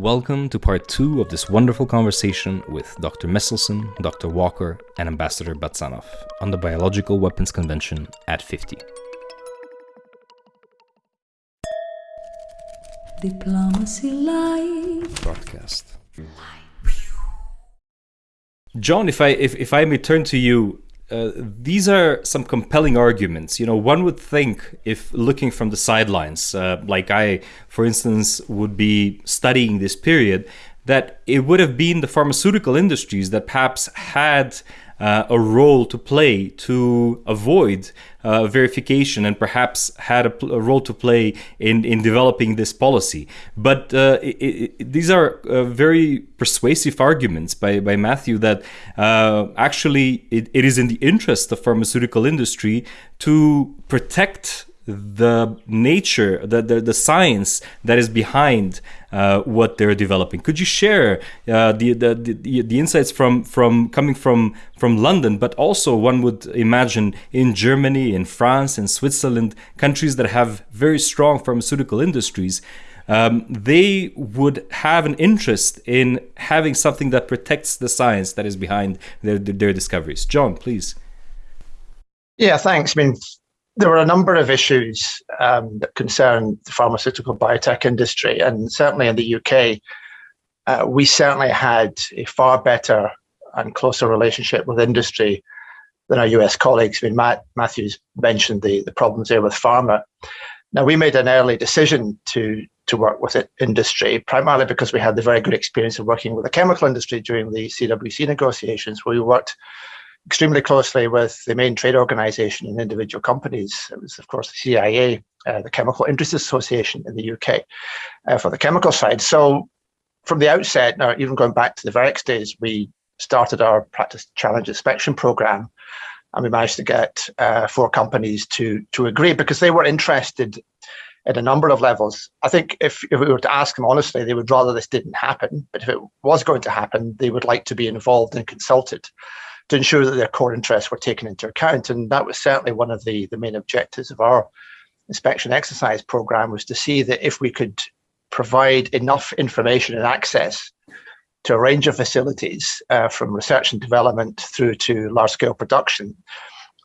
Welcome to part two of this wonderful conversation with Dr. Meselson, Dr. Walker, and Ambassador Batsanov on the Biological Weapons Convention at 50. Diplomacy Live. Broadcast. John, if I if, if I may turn to you, uh, these are some compelling arguments. You know, one would think if looking from the sidelines, uh, like I, for instance, would be studying this period, that it would have been the pharmaceutical industries that perhaps had uh, a role to play to avoid uh, verification and perhaps had a, a, role to play in, in developing this policy. But uh, it, it, these are uh, very persuasive arguments by, by Matthew that uh, actually it, it is in the interest of pharmaceutical industry to protect the nature, the, the, the science that is behind uh, what they're developing. Could you share uh, the, the, the, the insights from, from coming from, from London, but also one would imagine in Germany, in France, in Switzerland, countries that have very strong pharmaceutical industries, um, they would have an interest in having something that protects the science that is behind their, their discoveries. John, please. Yeah, thanks. I mean, there were a number of issues um, that concern the pharmaceutical biotech industry, and certainly in the UK, uh, we certainly had a far better and closer relationship with industry than our US colleagues. I mean, Matt Matthews mentioned the, the problems there with pharma. Now, we made an early decision to to work with it, industry, primarily because we had the very good experience of working with the chemical industry during the CWC negotiations, where we worked extremely closely with the main trade organization and individual companies. It was, of course, the CIA, uh, the Chemical Industries Association in the UK, uh, for the chemical side. So from the outset, now even going back to the VEREX days, we started our practice challenge inspection program and we managed to get uh, four companies to to agree because they were interested at a number of levels. I think if, if we were to ask them honestly, they would rather this didn't happen. But if it was going to happen, they would like to be involved and consulted to ensure that their core interests were taken into account. And that was certainly one of the, the main objectives of our inspection exercise program was to see that if we could provide enough information and access to a range of facilities uh, from research and development through to large scale production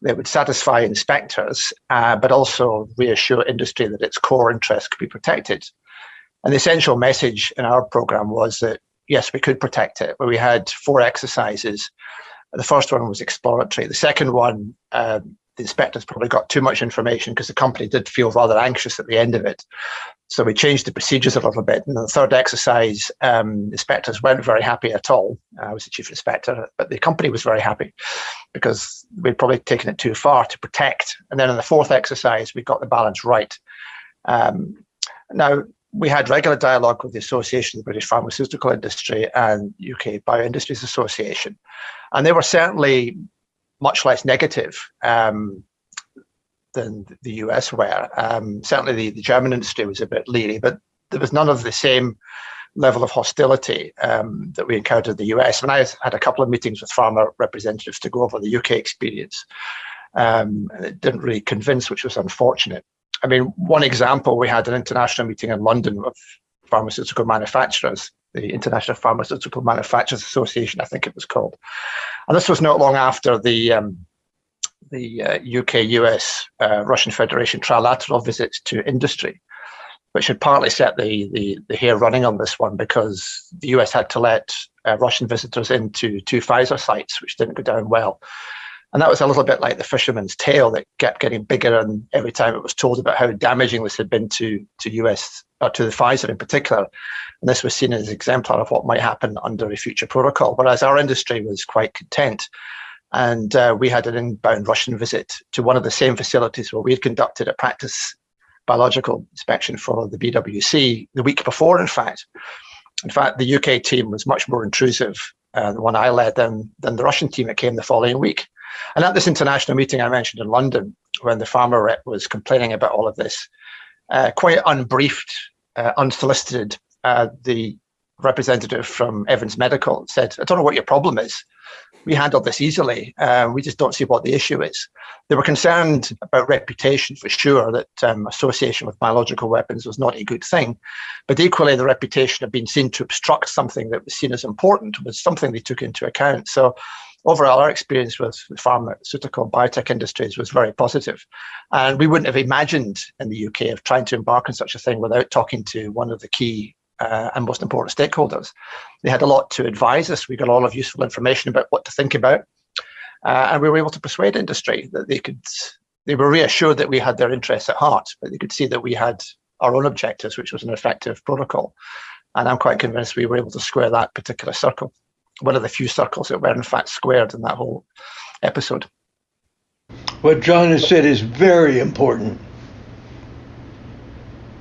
that would satisfy inspectors, uh, but also reassure industry that its core interests could be protected. And the essential message in our program was that yes, we could protect it, where we had four exercises the first one was exploratory. The second one, um, the inspectors probably got too much information because the company did feel rather anxious at the end of it. So we changed the procedures a little bit. And the third exercise, um, inspectors weren't very happy at all. I was the chief inspector, but the company was very happy because we'd probably taken it too far to protect. And then in the fourth exercise, we got the balance right. Um, now, we had regular dialogue with the Association of the British Pharmaceutical Industry and UK Bioindustries Association, and they were certainly much less negative um, than the US were. Um, certainly, the, the, German industry was a bit leery, but there was none of the same level of hostility um, that we encountered in the US. When I had a couple of meetings with pharma representatives to go over the UK experience, um, it didn't really convince, which was unfortunate. I mean, one example, we had an international meeting in London of pharmaceutical manufacturers, the International Pharmaceutical Manufacturers Association, I think it was called. And this was not long after the um, the uh, UK, US, uh, Russian Federation trilateral visits to industry, which had partly set the, the, the hair running on this one because the US had to let uh, Russian visitors into two Pfizer sites, which didn't go down well. And that was a little bit like the fisherman's tale that kept getting bigger, and every time it was told about how damaging this had been to to US or to the Pfizer in particular. And this was seen as an exemplar of what might happen under a future protocol. Whereas our industry was quite content. And uh, we had an inbound Russian visit to one of the same facilities where we had conducted a practice biological inspection for the BWC the week before, in fact. In fact, the UK team was much more intrusive, uh, the one I led, than, than the Russian team that came the following week. And at this international meeting I mentioned in London, when the pharma rep was complaining about all of this, uh, quite unbriefed, uh, unsolicited, uh, the representative from Evans Medical said, I don't know what your problem is. We handle this easily. Uh, we just don't see what the issue is. They were concerned about reputation for sure, that um, association with biological weapons was not a good thing. But equally, the reputation of being seen to obstruct something that was seen as important was something they took into account. So overall, our experience with pharmaceutical biotech industries was very positive. And we wouldn't have imagined in the UK of trying to embark on such a thing without talking to one of the key uh, and most important stakeholders. They had a lot to advise us. We got a lot of useful information about what to think about. Uh, and we were able to persuade industry that they could, they were reassured that we had their interests at heart, but they could see that we had our own objectives, which was an effective protocol. And I'm quite convinced we were able to square that particular circle. One of the few circles that were in fact squared in that whole episode. What John has said is very important.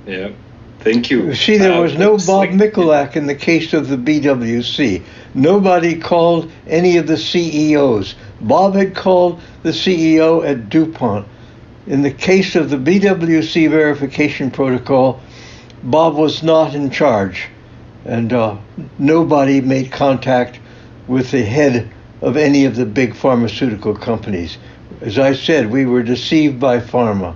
Yeah. Thank you. See, there uh, was no Bob Mikulak in the case of the BWC. Nobody called any of the CEOs. Bob had called the CEO at DuPont. In the case of the BWC verification protocol, Bob was not in charge, and uh, nobody made contact with the head of any of the big pharmaceutical companies. As I said, we were deceived by pharma.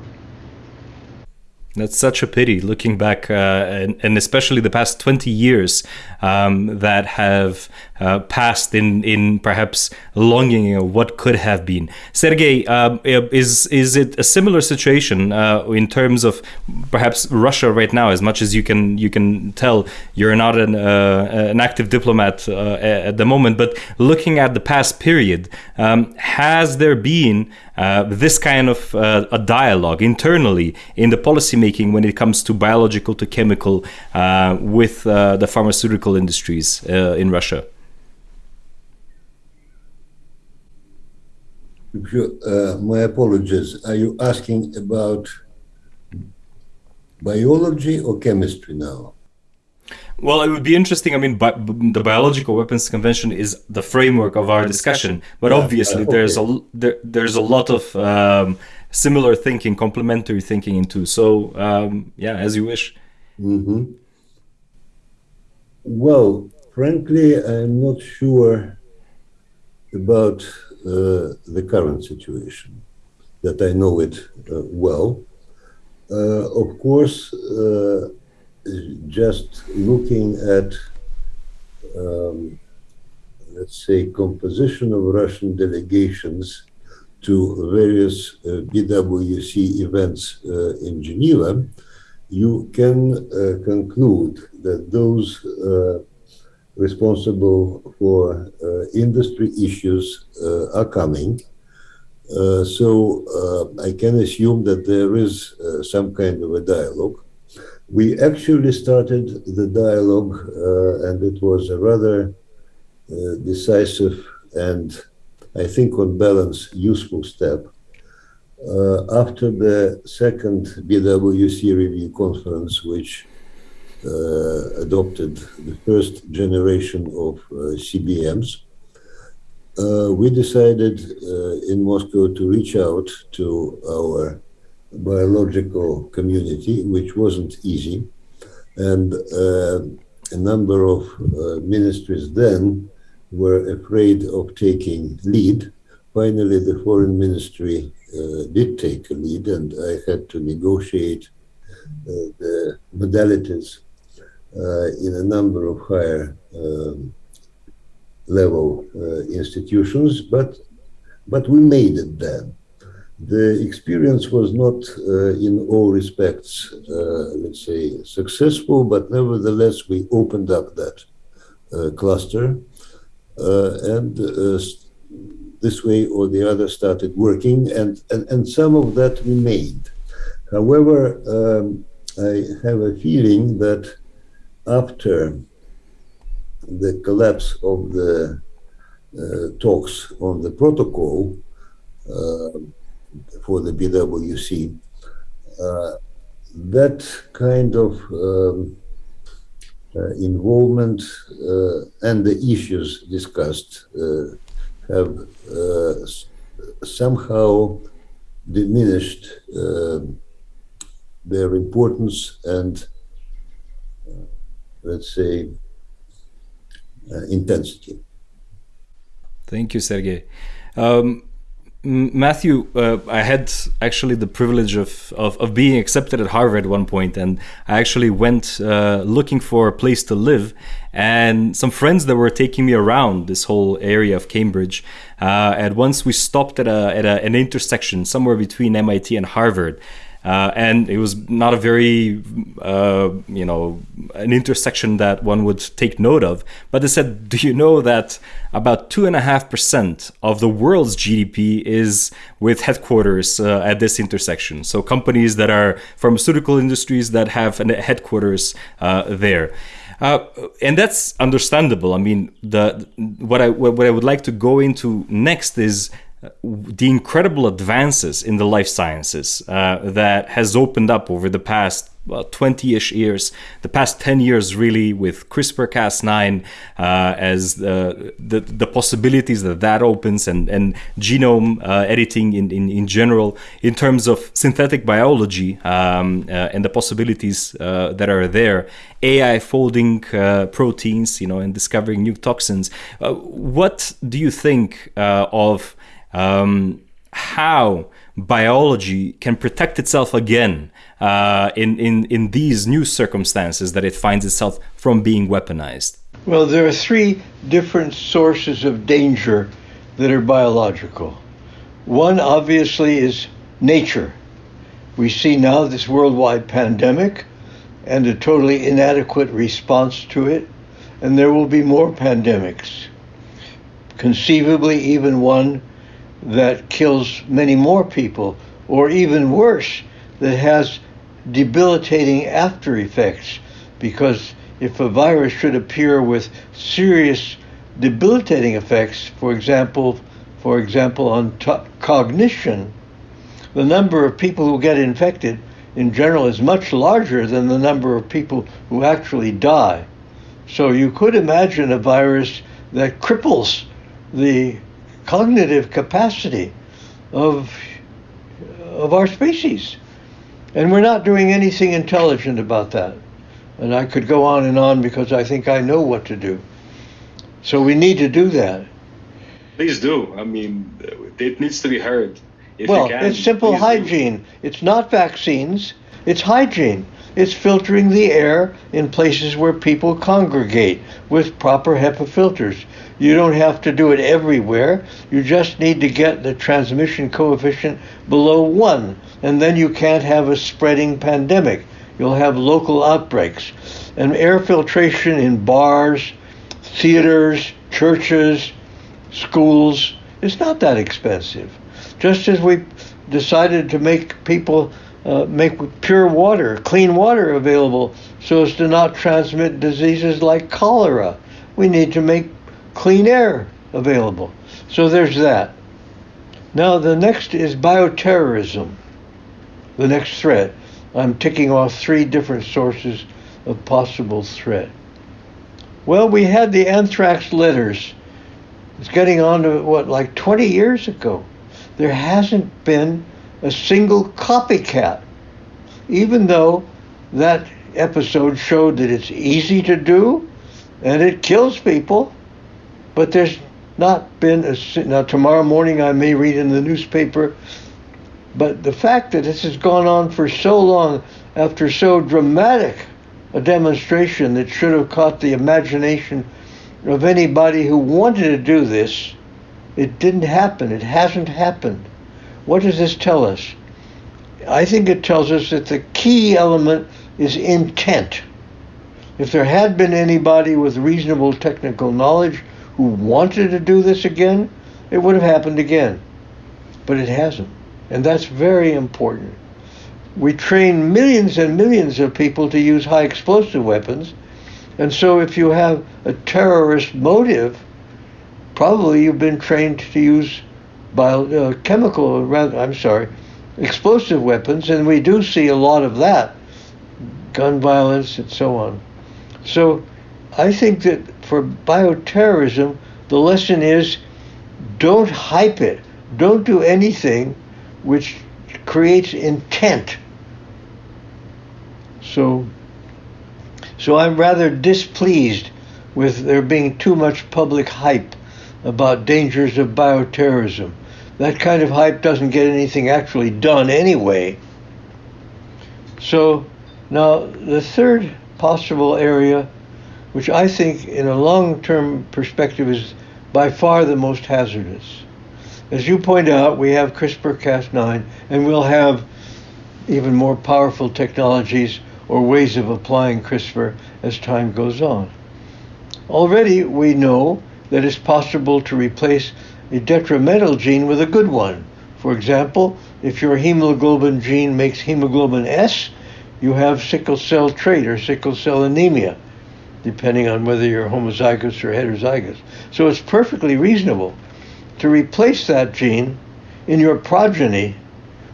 That's such a pity looking back, uh, and, and, especially the past 20 years um, that have uh, passed in, in perhaps longing of what could have been. Sergey, um, is, is it a similar situation uh, in terms of perhaps Russia right now? As much as you can, you can tell, you're not an, uh, an active diplomat uh, at the moment, but looking at the past period, um, has there been uh, this kind of uh, a dialogue internally in the policymaking when it comes to biological to chemical uh, with uh, the pharmaceutical industries uh, in Russia? My apologies. Are you asking about biology or chemistry now? Well, it would be interesting. I mean, bi the Biological Weapons Convention is the framework of our discussion, but yeah, obviously okay. there's a there, there's a lot of um, similar thinking, complementary thinking into. So um, yeah, as you wish. Mm -hmm. Well, frankly, I'm not sure about uh, the current situation. That I know it uh, well. Uh, of course uh, just looking at, um, let's say, composition of Russian delegations to various uh, BWC events uh, in Geneva, you can uh, conclude that those uh, responsible for uh, industry issues uh, are coming. so I can assume that there is some kind of a dialogue. We actually started the dialogue, uh, and it was a rather uh, decisive and, I think, on balance, useful step. Uh, after the second BWC review conference, which uh, adopted the first generation of uh, CBMs, uh, we decided in Moscow to reach out to our biological community, which wasn't easy. And uh, a number of uh, ministries then were afraid of taking lead. Finally, the foreign ministry uh, did take a lead, and I had to negotiate uh, the modalities uh, in a number of higher um, level uh, institutions, but but we made it then. The experience was not uh, in all respects, uh, let's say, successful, but nevertheless, we opened up that uh, cluster uh, and uh, this way or the other started working and, and, and some of that remained. However, um, I have a feeling that after the collapse of the uh, talks on the protocol, uh, for the BWC. Uh, that kind of um, uh, involvement uh, and the issues discussed uh, have somehow diminished their importance and, let's say, uh, intensity. Thank you, Sergey. Um, Matthew, uh, I had actually the privilege of, of, of, being accepted at Harvard at one point, and I actually went uh, looking for a place to live. And some friends that were taking me around this whole area of Cambridge. Uh, once we stopped at, a, at a, an intersection somewhere between MIT and Harvard. Uh, and it was not a very, uh, you know, an intersection that one would take note of. But they said, do you know that about two and a half percent of the world's GDP is with headquarters uh, at this intersection? So companies that are pharmaceutical industries that have headquarters uh, there. Uh, and that's understandable. I mean, the what I what I would like to go into next is the incredible advances in the life sciences uh, that has opened up over the past 20-ish years, the past 10 years really with CRISPR-Cas9 uh, as the, the, the possibilities that that opens and, and genome uh, editing in, in, in general in terms of synthetic biology um, uh, and the possibilities uh, that are there, AI folding uh, proteins, you know, and discovering new toxins. what do you think of um, how biology can protect itself again uh, in, in, in these new circumstances that it finds itself from being weaponized? Well, there are three different sources of danger that are biological. One, obviously, is nature. We see now this worldwide pandemic and a totally inadequate response to it, and there will be more pandemics. Conceivably, even one that kills many more people, or even worse, that has debilitating after effects. Because if a virus should appear with serious debilitating effects, for example, for example, on cognition, the number of people who get infected in general is much larger than the number of people who actually die. So you could imagine a virus that cripples the cognitive capacity of, of our species. And we're not doing anything intelligent about that. And I could go on and on because I think I know what to do. So we need to do that. Please do. I mean, it needs to be heard. If well, can, it's simple hygiene. Do. It's not vaccines, it's hygiene. It's filtering the air in places where people congregate with proper HEPA filters. You don't have to do it everywhere. You just need to get the transmission coefficient below one, and then you can't have a spreading pandemic. You'll have local outbreaks. And air filtration in bars, theaters, churches, schools, it's not that expensive. Just as we decided to make people uh, make pure water, clean water available so as to not transmit diseases like cholera. We need to make clean air available. So there's that. Now, the next is bioterrorism, the next threat. I'm ticking off three different sources of possible threat. Well, we had the anthrax letters. It's getting on to what, like 20 years ago. There hasn't been a single copycat, even though that episode showed that it's easy to do and it kills people. But there's not been a. Now, tomorrow morning I may read in the newspaper, but the fact that this has gone on for so long after so dramatic a demonstration that should have caught the imagination of anybody who wanted to do this, it didn't happen. It hasn't happened. What does this tell us? I think it tells us that the key element is intent. If there had been anybody with reasonable technical knowledge who wanted to do this again, it would have happened again. But it hasn't. And that's very important. We train millions and millions of people to use high explosive weapons. And so if you have a terrorist motive, probably you've been trained to use bio, uh, chemical, rather, I'm sorry, explosive weapons, and we do see a lot of that, gun violence and so on. So I think that for bioterrorism, the lesson is don't hype it. Don't do anything which creates intent. So, so I'm rather displeased with there being too much public hype about dangers of bioterrorism. That kind of hype doesn't get anything actually done anyway. So now the third possible area, which I think in a long-term perspective is by far the most hazardous. As you point out, we have CRISPR-Cas9 and we'll have even more powerful technologies or ways of applying CRISPR as time goes on. Already we know that it's possible to replace a detrimental gene with a good one. For example, if your hemoglobin gene makes hemoglobin S, you have sickle cell trait or sickle cell anemia, depending on whether you're homozygous or heterozygous. So it's perfectly reasonable to replace that gene in your progeny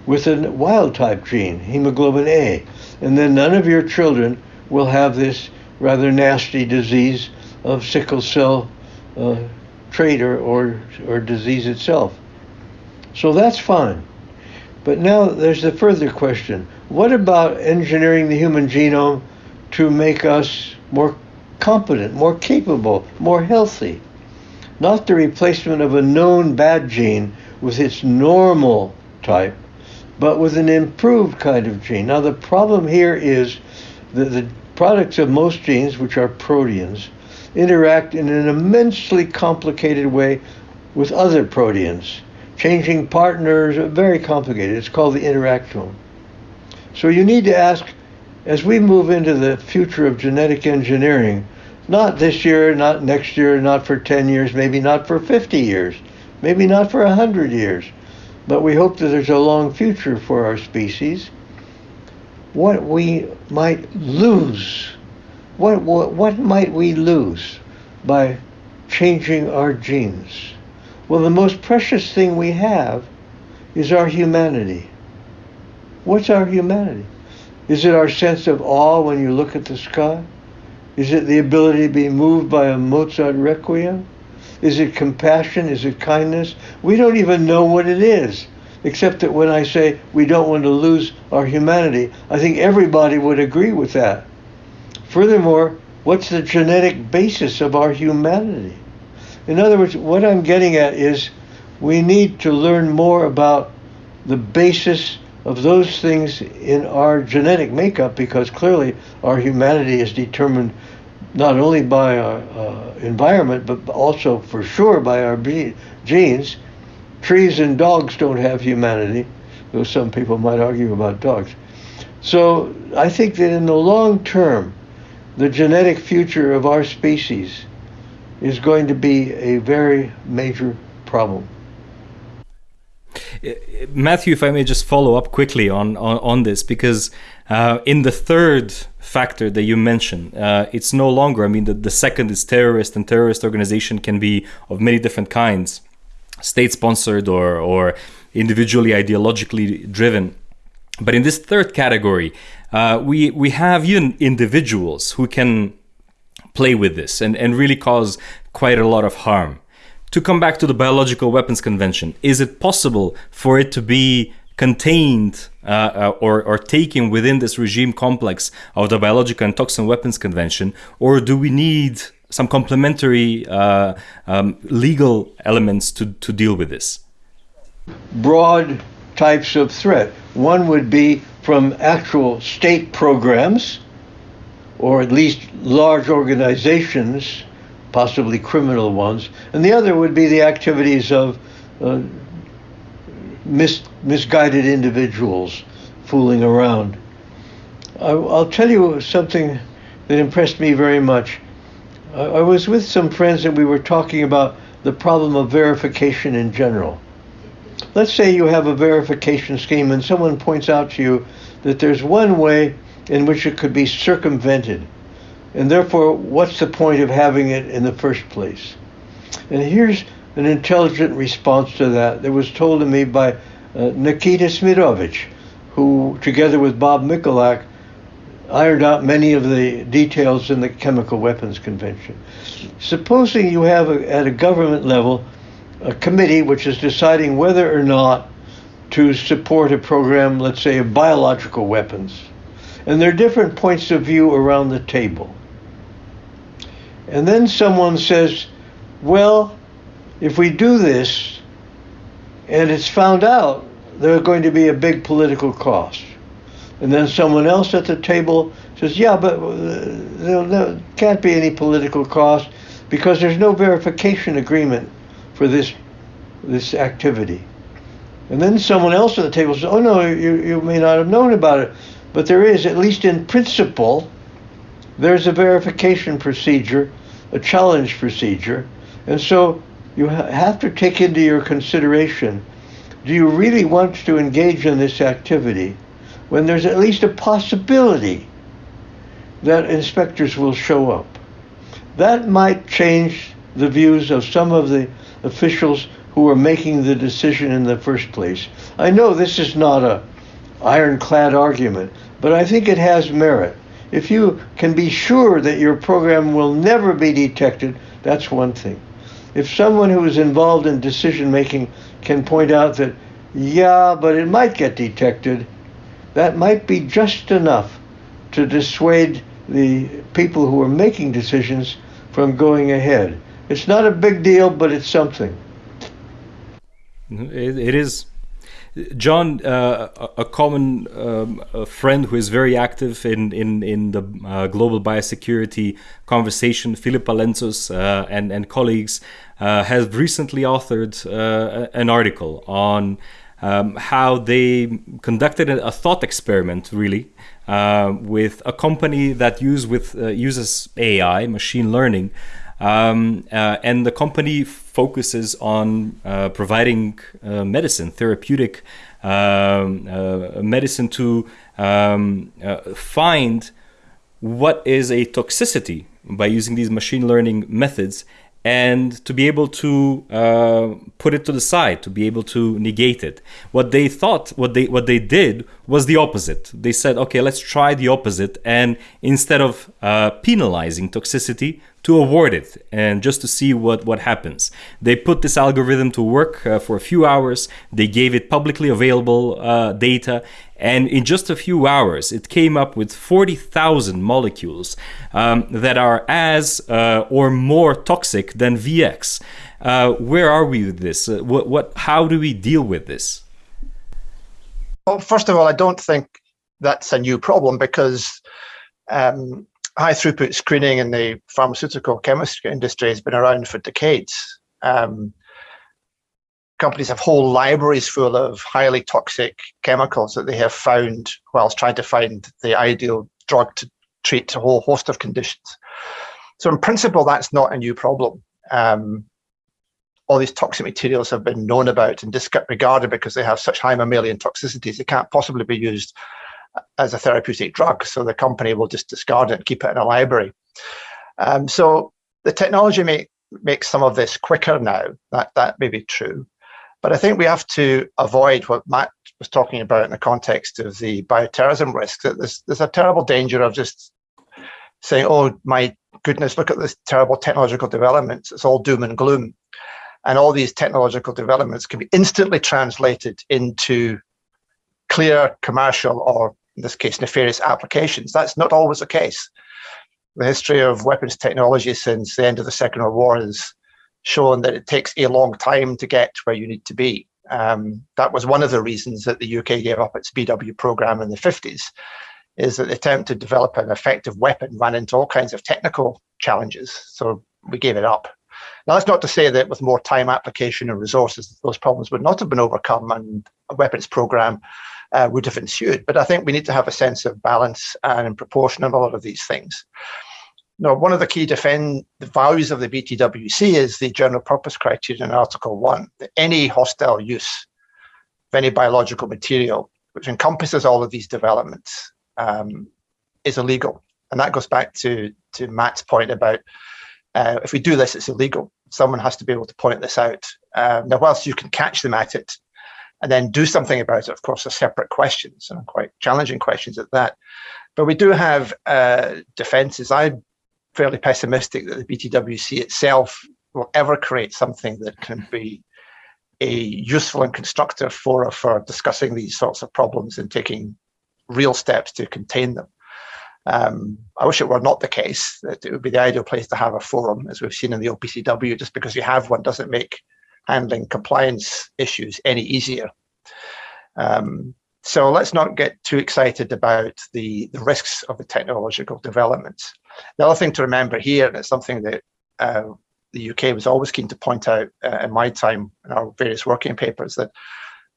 with a wild type gene, hemoglobin A. And then none of your children will have this rather nasty disease of sickle cell uh, trait or, or, or disease itself. So that's fine. But now there's the further question. What about engineering the human genome to make us more competent, more capable, more healthy? Not the replacement of a known bad gene with its normal type, but with an improved kind of gene. Now, the problem here is that the products of most genes, which are proteins, interact in an immensely complicated way with other proteins. Changing partners, very complicated. It's called the interactome. So you need to ask, as we move into the future of genetic engineering, not this year, not next year, not for 10 years, maybe not for 50 years, maybe not for 100 years, but we hope that there's a long future for our species. What we might lose what, what, what might we lose by changing our genes? Well, the most precious thing we have is our humanity. What's our humanity? Is it our sense of awe when you look at the sky? Is it the ability to be moved by a Mozart requiem? Is it compassion? Is it kindness? We don't even know what it is, except that when I say we don't want to lose our humanity, I think everybody would agree with that. Furthermore, what's the genetic basis of our humanity? In other words, what I'm getting at is we need to learn more about the basis of those things in our genetic makeup because clearly our humanity is determined not only by our uh, environment but also for sure by our genes. Trees and dogs don't have humanity, though some people might argue about dogs. So I think that in the long term, the genetic future of our species is going to be a very major problem. Uh, Matthew, if I may just follow up quickly on, on, on this, because uh, in the third factor that you mentioned, uh, it's no longer, I mean, the, the second is terrorist, and terrorist organization can be of many different kinds, state sponsored or, or individually ideologically driven. But in this third category, uh, we we have even individuals who can play with this and, and really cause quite a lot of harm. To come back to the Biological Weapons Convention, is it possible for it to be contained uh, uh, or, or taken within this regime complex of the Biological and Toxin Weapons Convention, or do we need some complementary uh, um, legal elements to, to deal with this? Broad types of threat. One would be from actual state programs, or at least large organizations, possibly criminal ones, and the other would be the activities of uh, mis- misguided individuals fooling around. I, will tell you something that impressed me very much. I, I was with some friends and we were talking about the problem of verification in general. Let's say you have a verification scheme and someone points out to you that there's one way in which it could be circumvented. And therefore, what's the point of having it in the first place? And here's an intelligent response to that that was told to me by uh, Nikita Smidovich, who, together with Bob Mikulak, ironed out many of the details in the Chemical Weapons Convention. Supposing you have a, at a government level a committee which is deciding whether or not to support a program, let's say, of biological weapons. And there are different points of view around the table. And then someone says, well, if we do this and it's found out, there's going to be a big political cost. And then someone else at the table says, yeah, but uh, there, there can't be any political cost because there's no verification agreement for this this activity. And then someone else at the table says, oh no, you, you may not have known about it, but there is, at least in principle, there's a verification procedure, a challenge procedure. And so you ha- have to take into your consideration, do you really want to engage in this activity when there's at least a possibility that inspectors will show up? That might change the views of some of the officials who are making the decision in the first place. I know this is not a ironclad argument, but I think it has merit. If you can be sure that your program will never be detected, that's one thing. If someone who is involved in decision making can point out that, yeah, but it might get detected, that might be just enough to dissuade the people who are making decisions from going ahead. It's not a big deal, but it's something. it, it is. John, uh, a common um, a friend who is very active in in in the uh, global biosecurity conversation, Filippa Lentzos uh, and and colleagues, uh, has recently authored uh, an article on um, how they conducted a thought experiment, really, uh, with a company that use with uses AI, machine learning. Um, uh, and the company focuses on uh, providing uh, medicine, therapeutic um, uh, medicine to um, uh, find what is a toxicity by using these machine learning methods and to be able to uh, put it to the side, to be able to negate it. What they thought, what they what they did was the opposite. They said, okay, let's try the opposite, and instead of uh, penalizing toxicity, to award it and just to see what, what happens. They put this algorithm to work uh, for a few hours. They gave it publicly available uh, data. And in just a few hours, it came up with 40,000 molecules um, that are as uh, or more toxic than VX. Uh, where are we with this? Uh, what, what, how do we deal with this? Well, first of all, I don't think that's a new problem because um, high throughput screening in the pharmaceutical chemistry industry has been around for decades. Um, companies have whole libraries full of highly toxic chemicals that they have found whilst trying to find the ideal drug to treat a whole host of conditions. So in principle, that's not a new problem. Um, all these toxic materials have been known about and disregarded because they have such high mammalian toxicities. They can't possibly be used as a therapeutic drug. So the company will just discard it and keep it in a library. Um, so the technology may, makes some of this quicker now. That that may be true, but I think we have to avoid what Matt was talking about in the context of the bioterrorism risk. That there's there's a terrible danger of just saying, "Oh my goodness, look at this terrible technological developments. It's all doom and gloom." And all these technological developments can be instantly translated into clear commercial or in this case, nefarious applications. That's not always the case. The history of weapons technology since the end of the Second World War has shown that it takes a long time to get where you need to be. Um, that was one of the reasons that the UK gave up its BW program in the 50s, is that the attempt to develop an effective weapon ran into all kinds of technical challenges. So we gave it up. Now, that's not to say that with more time, application, and resources, those problems would not have been overcome and a weapons program uh, would have ensued. But I think we need to have a sense of balance and proportion of all of these things. Now, one of the key defend the values of the BTWC is the general purpose criterion in Article 1, that any hostile use of any biological material, which encompasses all of these developments, um, is illegal. And that goes back to, to Matt's point about uh, if we do this, it's illegal. Someone has to be able to point this out. Uh, now, whilst you can catch them at it, and then do something about it, of course, are separate questions and quite challenging questions at that. But we do have uh, defenses. I'm fairly pessimistic that the BTWC itself will ever create something that can be a useful and constructive forum for discussing these sorts of problems and taking real steps to contain them. Um, I wish it were not the case that it would be the ideal place to have a forum, as we've seen in the OPCW. Just because you have one doesn't make handling compliance issues any easier. Um, so let's not get too excited about the, the risks of the technological developments. The other thing to remember here, and it's something that uh, the UK was always keen to point out uh, in my time in our various working papers, that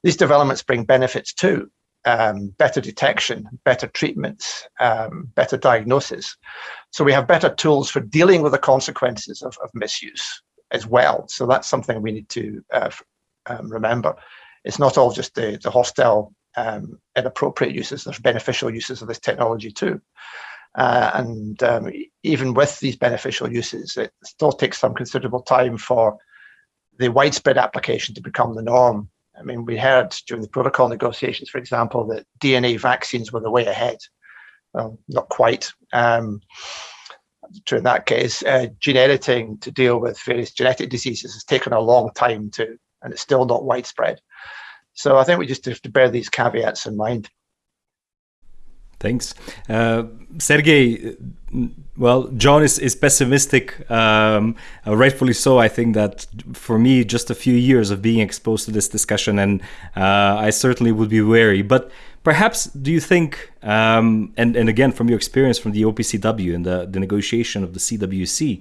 these developments bring benefits too. Um, better detection, better treatments, um, better diagnosis. So we have better tools for dealing with the consequences of, of misuse as well. So that's something we need to uh, um, remember. It's not all just the, the hostile, um, inappropriate uses. There's beneficial uses of this technology too. Uh, and um, even with these beneficial uses, it still takes some considerable time for the widespread application to become the norm I mean, we heard during the protocol negotiations, for example, that DNA vaccines were the way ahead. Well, not quite. Um, in that case, uh, gene editing to deal with various genetic diseases has taken a long time to, and it's still not widespread. So I think we just have to bear these caveats in mind. Thanks. Uh, Sergey, well, John is, is pessimistic, um, uh, rightfully so. I think that for me, just a few years of being exposed to this discussion, and uh, I certainly would be wary. But perhaps, do you think, um, and, and again, from your experience from the OPCW and the, the negotiation of the CWC,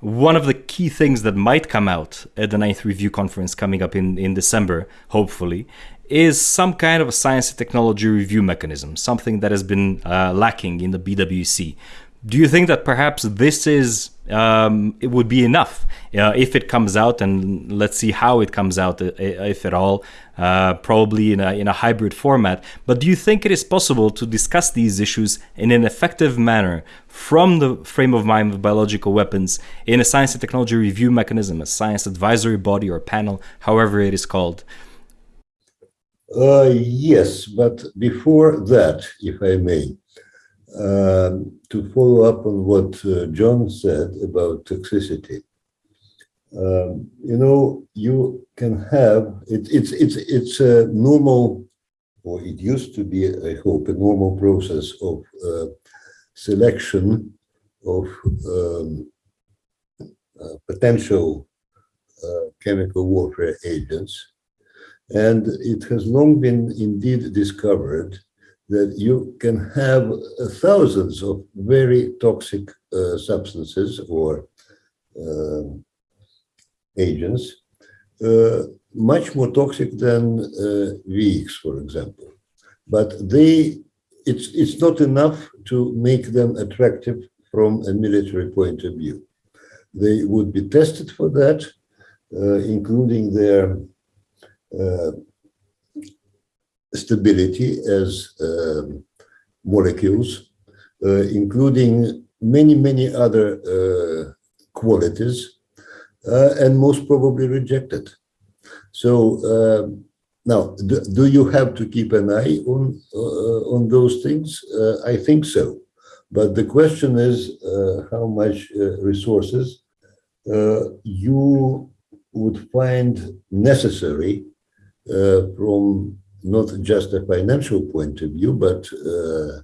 one of the key things that might come out at the ninth review conference coming up in, in December, hopefully, is some kind of a science and technology review mechanism, something that has been uh, lacking in the BWC. Do you think that perhaps this is um, it would be enough uh, if it comes out, and let's see how it comes out, uh, if at all, uh, probably in a in a hybrid format. But do you think it is possible to discuss these issues in an effective manner from the frame of mind of biological weapons in a science and technology review mechanism, a science advisory body or panel, however it is called? Uh, yes, but before that, if I may, um, to follow up on what uh, John said about toxicity, um, you know, you can have it, it's it's it's a normal, or it used to be, I hope, a normal process of uh, selection of um, uh, potential uh, chemical warfare agents and it has long been indeed discovered that you can have thousands of very toxic uh, substances or uh, agents, uh, much more toxic than uh, VX, for example. But they, it's, it's not enough to make them attractive from a military point of view. They would be tested for that, uh, including their stability as um, molecules, uh, including many, many other uh, qualities, and most probably rejected. So um, now, do, do, you have to keep an eye on uh, on those things? Uh, I think so, but the question is uh, how much resources you would find necessary uh, from not just a financial point of view, but uh,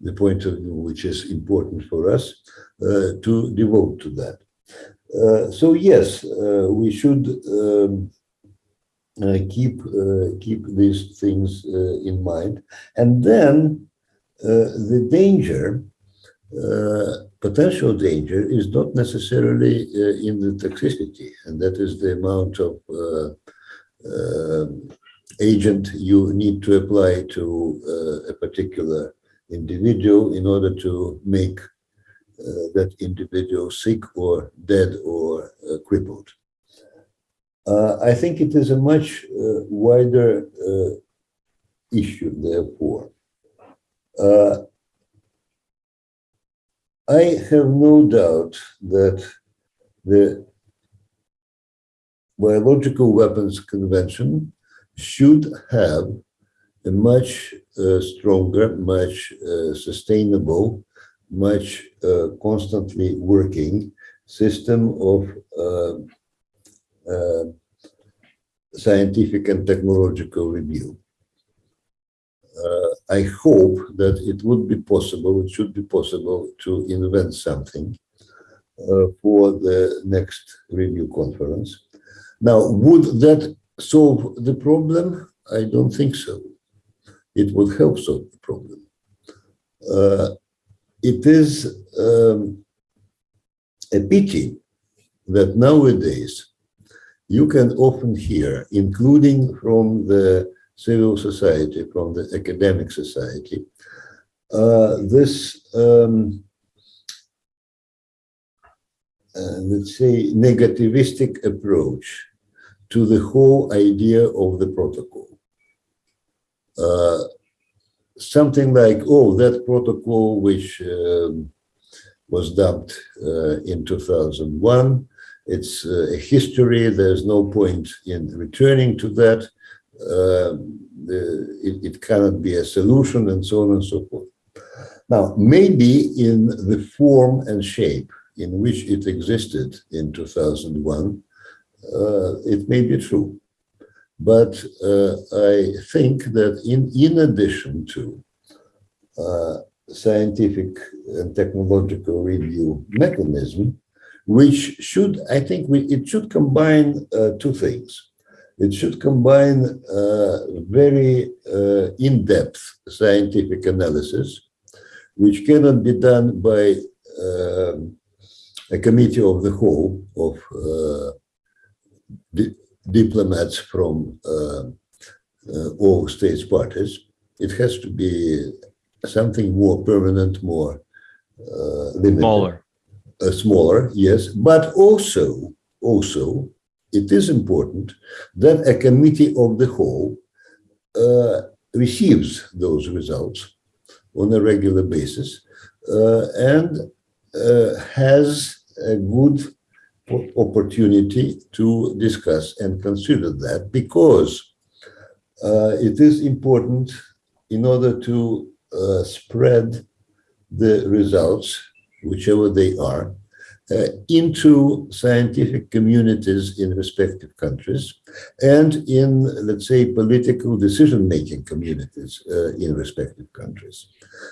the point of view which is important for us uh, to devote to that. so yes, we should um, uh, keep uh, keep these things uh, in mind. And then the danger, potential danger, is not necessarily in the toxicity, and that is the amount of uh, Um, agent you need to apply to uh, a particular individual in order to make uh, that individual sick or dead or uh, crippled. Uh, I think it is a much uh, wider issue, therefore. I have no doubt that the Biological Weapons Convention should have a much uh, stronger, much uh, sustainable, much uh, constantly working system of uh, uh, scientific and technological review. Uh, I hope that it would be possible, it should be possible to invent something for the next review conference. Now, would that solve the problem? I don't think so. It would help solve the problem. Uh, it is um, a pity that nowadays you can often hear, including from the civil society, from the academic society, uh, this, um, let's say, negativistic approach to the whole idea of the protocol. Uh, something like, oh, that protocol which um, was dumped uh, in 2001, it's uh, a history, there's no point in returning to that uh, the, it, it, cannot be a solution and so on and so forth. Now, maybe in the form and shape in which it existed in 2001, uh, it may be true. But uh, I think that in, in addition to uh, scientific and technological review mechanism, which should, I think we, it should combine uh, two things. It should combine uh, very uh, in-depth scientific analysis, which cannot be done by uh, a committee of the whole of uh, di diplomats from uh, uh, all states parties. It has to be something more permanent, more limited. Smaller. smaller, yes, but also, also it is important that a committee of the whole uh, receives those results on a regular basis uh, and has a good opportunity to discuss and consider that because uh, it is important in order to uh, spread the results, whichever they are, uh, into scientific communities in respective countries and in, let's say, political decision-making communities uh, in respective countries.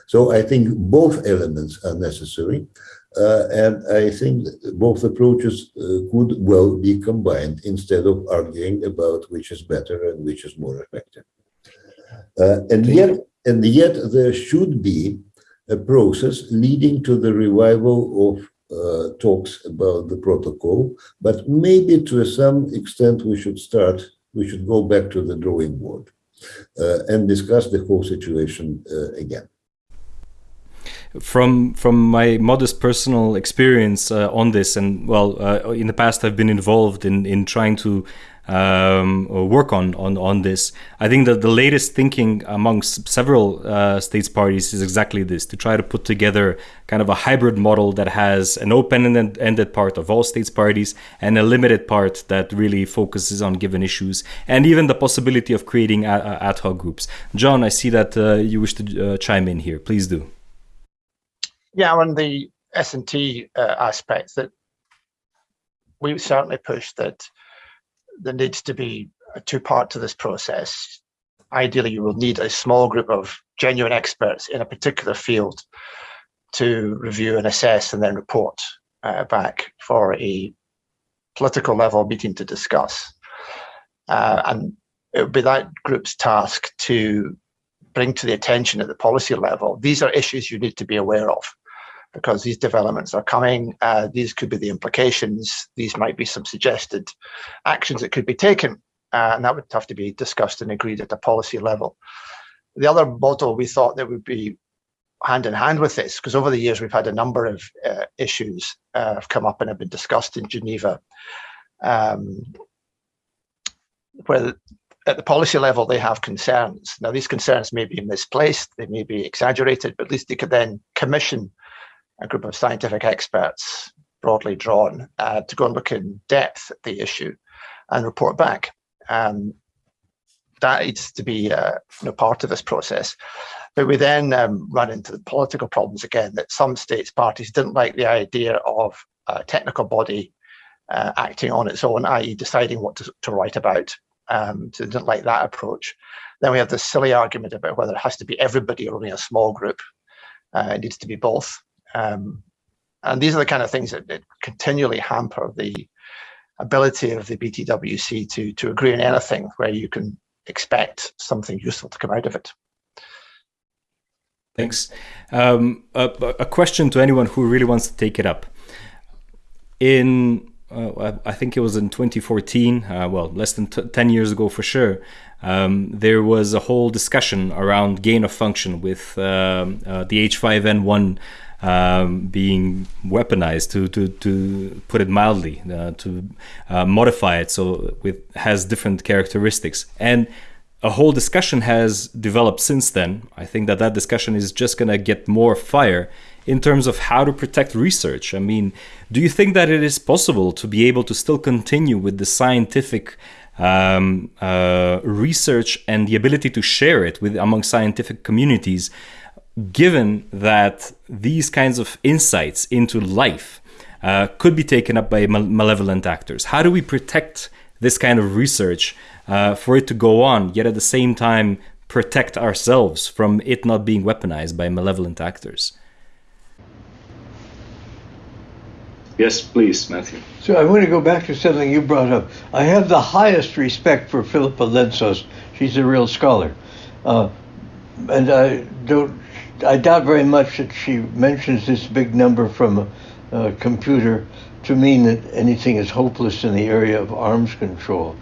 So I think both elements are necessary. Uh, and I think both approaches uh, could well be combined instead of arguing about which is better and which is more effective. Uh, and yet, and yet there should be a process leading to the revival of uh, talks about the protocol, but maybe to some extent we should start, we should go back to the drawing board uh, and discuss the whole situation uh, again. From from my modest personal experience uh, on this and well uh, in the past I've been involved in in trying to um, work on, on on this. I think that the latest thinking amongst several uh, states parties is exactly this: to try to put together kind of a hybrid model that has an open and ended part of all states parties and a limited part that really focuses on given issues, and even the possibility of creating ad hoc groups. John, I see that uh, you wish to uh, chime in here. Please do. Yeah, on the S&T uh, aspects that we certainly push that there needs to be a two part to this process. Ideally, you will need a small group of genuine experts in a particular field to review and assess and then report uh, back for a political level meeting to discuss. Uh, and it would be that group's task to bring to the attention at the policy level, these are issues you need to be aware of because these developments are coming. Uh, these could be the implications. These might be some suggested actions that could be taken. Uh, and that would have to be discussed and agreed at the policy level. The other model we thought that would be hand in hand with this, because over the years we've had a number of uh, issues uh, have come up and have been discussed in Geneva, um, where at the policy level they have concerns. Now these concerns may be misplaced, they may be exaggerated, but at least they could then commission a group of scientific experts, broadly drawn, uh, to go and look in depth at the issue and report back. Um, that needs to be uh, you know, part of this process. But we then um, run into the political problems again that some states parties didn't like the idea of a technical body uh, acting on its own, i.e. deciding what to, to write about. Um, so they didn't like that approach. Then we have this silly argument about whether it has to be everybody or only a small group. Uh, it needs to be both. Um, and these are the kind of things that, that, continually hamper the ability of the BTWC to, to agree on anything where you can expect something useful to come out of it. Thanks. Um, a, a, question to anyone who really wants to take it up. In, uh, I think it was in 2014, uh, well, less than 10 years ago for sure, um, there was a whole discussion around gain of function with um, uh, the H5N1 um, being weaponized, to, to, to put it mildly, uh, to uh, modify it so it has different characteristics. And a whole discussion has developed since then. I think that that discussion is just going to get more fire in terms of how to protect research. I mean, do you think that it is possible to be able to still continue with the scientific um, uh, research and the ability to share it with among scientific communities, given that these kinds of insights into life uh, could be taken up by malevolent actors? How do we protect this kind of research uh, for it to go on, yet at the same time protect ourselves from it not being weaponized by malevolent actors. Yes, please, Matthew. So I want to go back to something you brought up. I have the highest respect for Filippa Lentzos. She's a real scholar. Uh, and I don't, I doubt very much that she mentions this big number from a, a computer to mean that anything is hopeless in the area of arms control.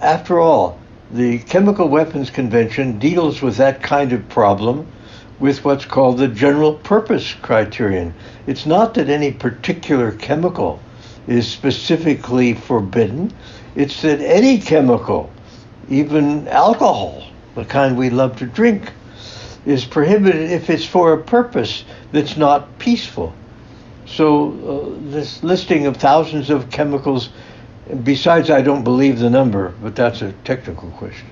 After all, the Chemical Weapons Convention deals with that kind of problem with what's called the general purpose criterion. It's not that any particular chemical is specifically forbidden, it's that any chemical, even alcohol, the kind we love to drink, is prohibited if it's for a purpose that's not peaceful. So, uh, this listing of thousands of chemicals Besides, I don't believe the number, but that's a technical question.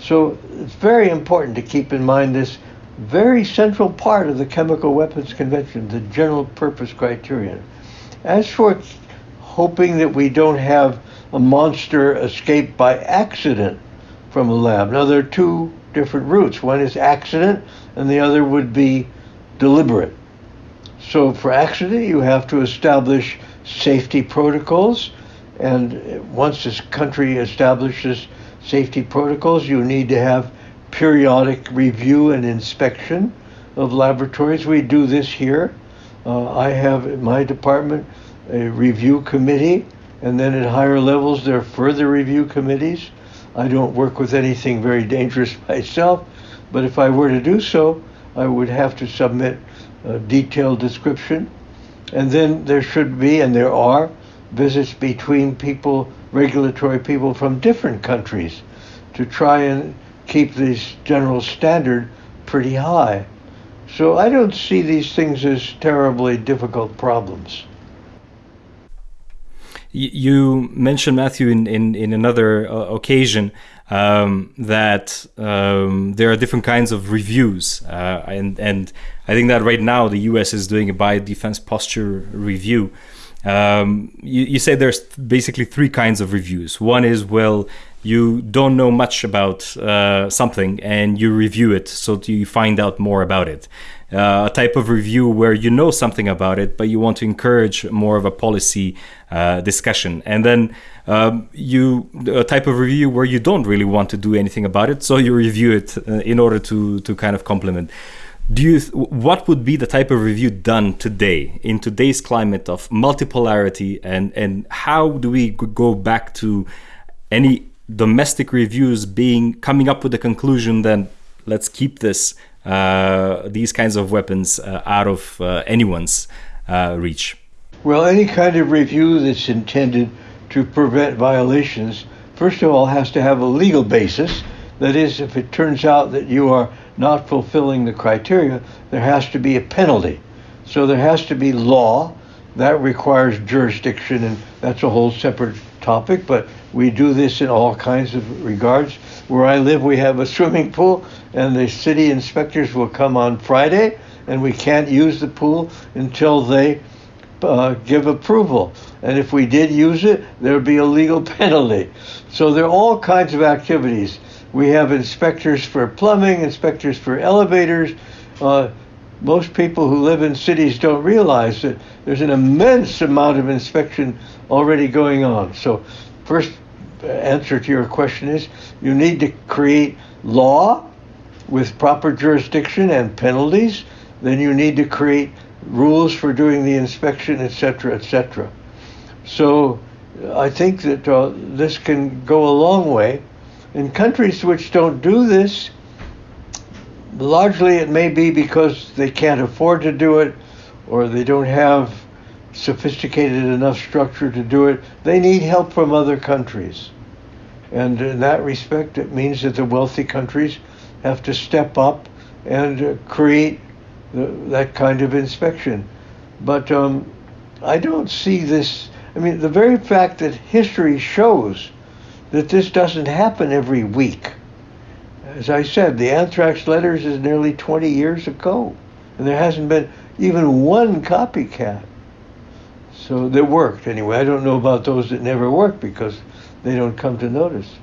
So it's very important to keep in mind this very central part of the Chemical Weapons Convention, the general purpose criterion. As for hoping that we don't have a monster escape by accident from a lab, now there are two different routes. One is accident, and the other would be deliberate. So for accident, you have to establish safety protocols and once this country establishes safety protocols, you need to have periodic review and inspection of laboratories. We do this here. Uh, I have in my department a review committee, and then at higher levels there are further review committees. I don't work with anything very dangerous myself, but if I were to do so, I would have to submit a detailed description. And then there should be, and there are, visits between people, regulatory people from different countries, to try and keep this general standard pretty high. So I don't see these things as terribly difficult problems. You mentioned Matthew in in, in another uh, occasion um, that um, there are different kinds of reviews, uh, and and I think that right now the U.S. is doing a biodefense posture review. Um, you, you say there's basically three kinds of reviews. One is, well, you don't know much about uh, something and you review it so you find out more about it. Uh, a type of review where you know something about it, but you want to encourage more of a policy uh, discussion. And then um, you a type of review where you don't really want to do anything about it, so you review it uh, in order to to kind of complement do you what would be the type of review done today in today's climate of multipolarity and and how do we go back to any domestic reviews being coming up with the conclusion that let's keep this these kinds of weapons uh, out of uh, anyone's uh, reach well any kind of review that's intended to prevent violations first of all has to have a legal basis that is if it turns out that you are not fulfilling the criteria, there has to be a penalty. So there has to be law that requires jurisdiction, and that's a whole separate topic. But we do this in all kinds of regards. Where I live, we have a swimming pool, and the city inspectors will come on Friday, and we can't use the pool until they uh, give approval. And if we did use it, there would be a legal penalty. So there are all kinds of activities We have inspectors for plumbing, inspectors for elevators. Uh, most people who live in cities don't realize that there's an immense amount of inspection already going on. So, first answer to your question is you need to create law with proper jurisdiction and penalties. Then you need to create rules for doing the inspection, etc., etc. So, I think that uh, this can go a long way. In countries which don't do this, largely it may be because they can't afford to do it or they don't have sophisticated enough structure to do it. They need help from other countries. And in that respect, it means that the wealthy countries have to step up and create the, that kind of inspection. But um, I don't see this. I mean, the very fact that history shows that this doesn't happen every week as I said, the anthrax letters is nearly 20 years ago, and there hasn't been even one copycat. So that worked anyway. I don't know about those that never worked because they don't come to notice.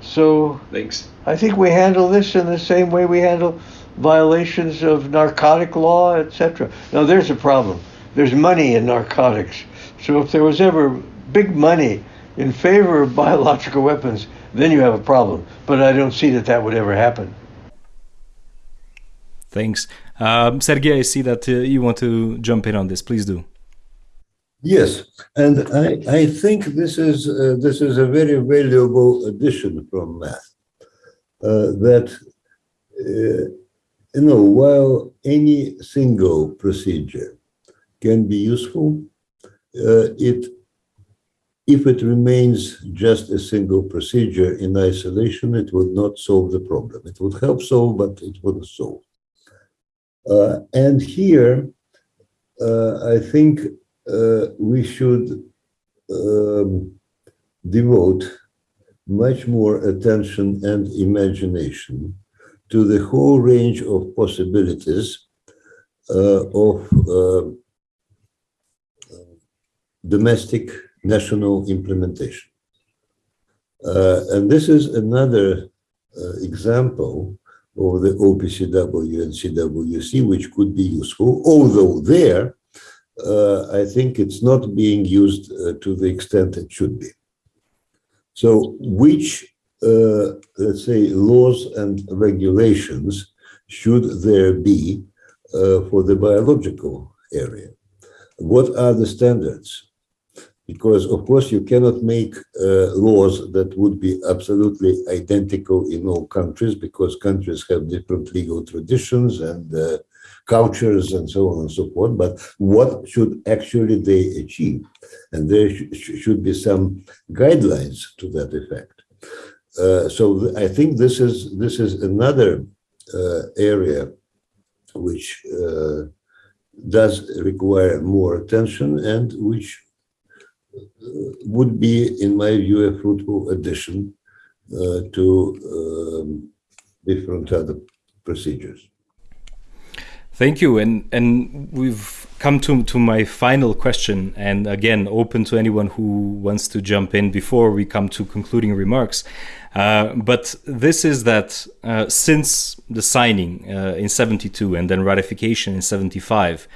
So Thanks. I think we handle this in the same way we handle violations of narcotic law, etc. Now there's a problem. There's money in narcotics. So if there was ever big money in favor of biological weapons, then you have a problem. But I don't see that that would ever happen. Thanks. Um, Sergey, I see that uh, you want to jump in on this. Please do. Yes, and I, I think this is uh, this is a very valuable addition from Matt. Uh, that uh, you know, while any single procedure can be useful, uh, it if it remains just a single procedure in isolation, it would not solve the problem. It would help solve, but it wouldn't solve. Uh, and here, uh, I think we should um, devote much more attention and imagination to the whole range of possibilities uh, of uh, domestic national implementation. Uh, and this is another uh, example of the OPCW and CWC, which could be useful, although there, uh, I think it's not being used uh, to the extent it should be. So which, uh, let's say, laws and regulations should there be uh, for the biological area? What are the standards? because of course you cannot make uh, laws that would be absolutely identical in all countries because countries have different legal traditions and uh, cultures and so on and so forth but what should actually they achieve and there sh should be some guidelines to that effect uh, so i think this is this is another uh, area which uh, does require more attention and which would be, in my view, a fruitful addition uh, to um, different other procedures. Thank you, and and we've come to to my final question, and again, open to anyone who wants to jump in before we come to concluding remarks. Uh, but this is that uh, since the signing uh, in 72 and then ratification in 75,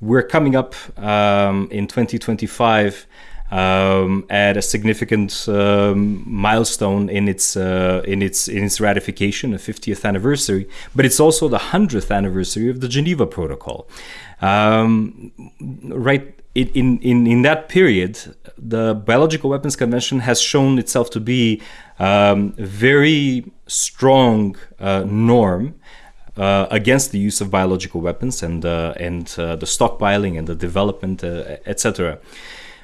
we're coming up um, in 2025 um, at a significant um, milestone in its uh, in its in its ratification, a 50th anniversary. But it's also the 100th anniversary of the Geneva Protocol. Um, right in, in in that period, the Biological Weapons Convention has shown itself to be um, a very strong uh, norm. Uh, against the use of biological weapons and uh, and uh, the stockpiling and the development, uh, etc.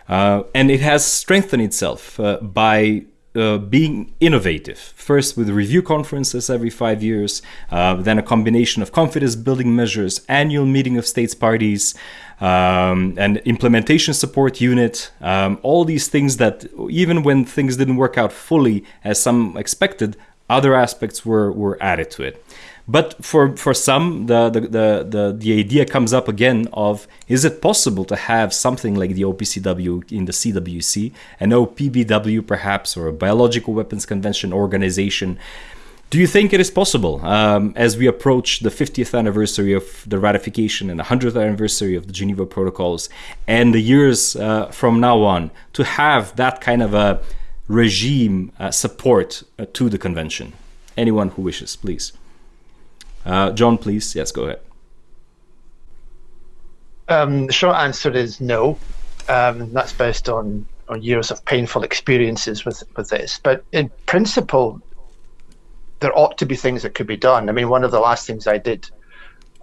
Uh, and it has strengthened itself uh, by uh, being innovative. First, with review conferences every five years, uh, then a combination of confidence building measures, annual meeting of states parties, um, and implementation support unit. Um, all these things that, even when things didn't work out fully as some expected, other aspects were, were added to it. But for, for some, the, the, the, the, the idea comes up again of is it possible to have something like the OPCW in the CWC, an OPBW perhaps, or a Biological Weapons Convention organization? Do you think it is possible, um, as we approach the 50th anniversary of the ratification and the 100th anniversary of the Geneva Protocols, and the years uh, from now on, to have that kind of a regime uh, support uh, to the convention? Anyone who wishes, please. Uh, John, please. Yes, go ahead. Um, the short answer is no. Um, that's based on, on years of painful experiences with, with this. But in principle, there ought to be things that could be done. I mean, one of the last things I did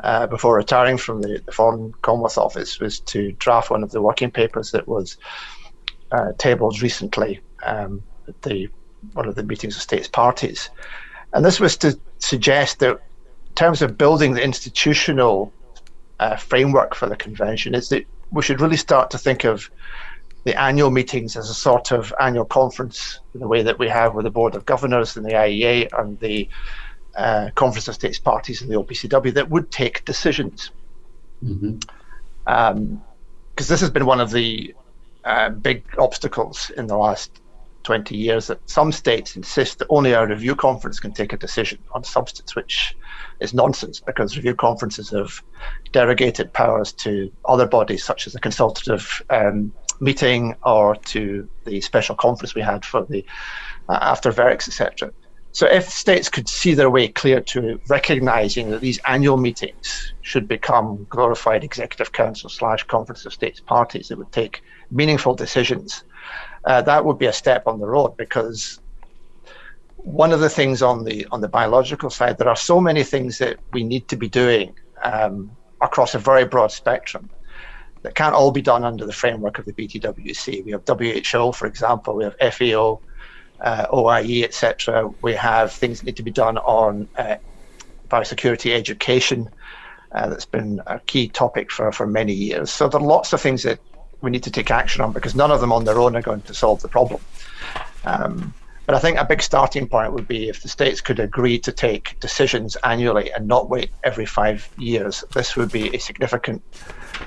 uh, before retiring from the, the, Foreign Commonwealth Office was to draft one of the working papers that was uh, tabled recently um, at the one of the meetings of states parties, and this was to suggest that terms of building the institutional uh, framework for the convention, is that we should really start to think of the annual meetings as a sort of annual conference in the way that we have with the Board of Governors and the IAEA and the uh, Conference of States Parties and the OPCW that would take decisions. Because mm-hmm. um, this has been one of the uh, big obstacles in the last 20 years that some states insist that only a review conference can take a decision on substance, which is nonsense because review conferences have derogated powers to other bodies such as the consultative um, meeting or to the special conference we had for the uh, after VEREX, etc. So if states could see their way clear to recognizing that these annual meetings should become glorified executive council slash conference of states parties that would take meaningful decisions uh, that would be a step on the road because one of the things on the on the biological side, there are so many things that we need to be doing um, across a very broad spectrum that can't all be done under the framework of the BTWC. We have WHO, for example, we have FAO, uh, OIE, etc. We have things that need to be done on uh, biosecurity education. Uh, that's been a key topic for, for many years. So there are lots of things that we need to take action on because none of them on their own are going to solve the problem. Um, but I think a big starting point would be if the states could agree to take decisions annually and not wait every five years. This would be a significant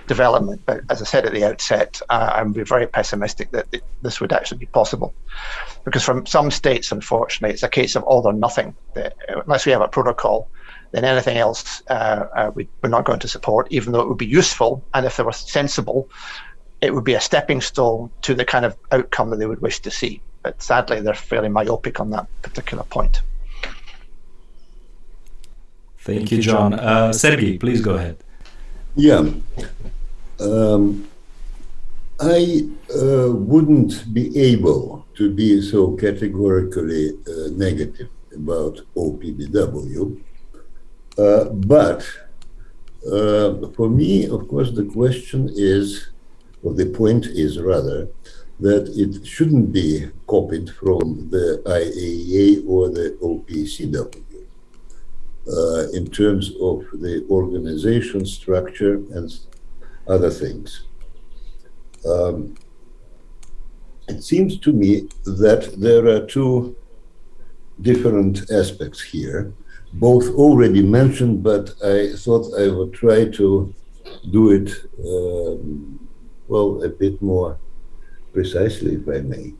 development. But as I said at the outset, uh, I'm very pessimistic that this would actually be possible. Because from some states, unfortunately, it's a case of all or nothing. That unless we have a protocol, then anything else uh, uh, we, are not going to support, even though it would be useful. And if they were sensible, it would be a stepping stone to the kind of outcome that they would wish to see. But sadly, they're fairly myopic on that particular point. Thank you, John. Uh, Sergey, please go ahead. Yeah. Um, I uh, wouldn't be able to be so categorically uh, negative about OPBW, uh, but uh, for me, of course, the question is or the point is rather that it shouldn't be copied from the IAEA or the OPCW uh, in terms of the organization structure and other things. Um, it seems to me that there are two different aspects here, both already mentioned, but I thought I would try to do it um, well, a bit more precisely, I may.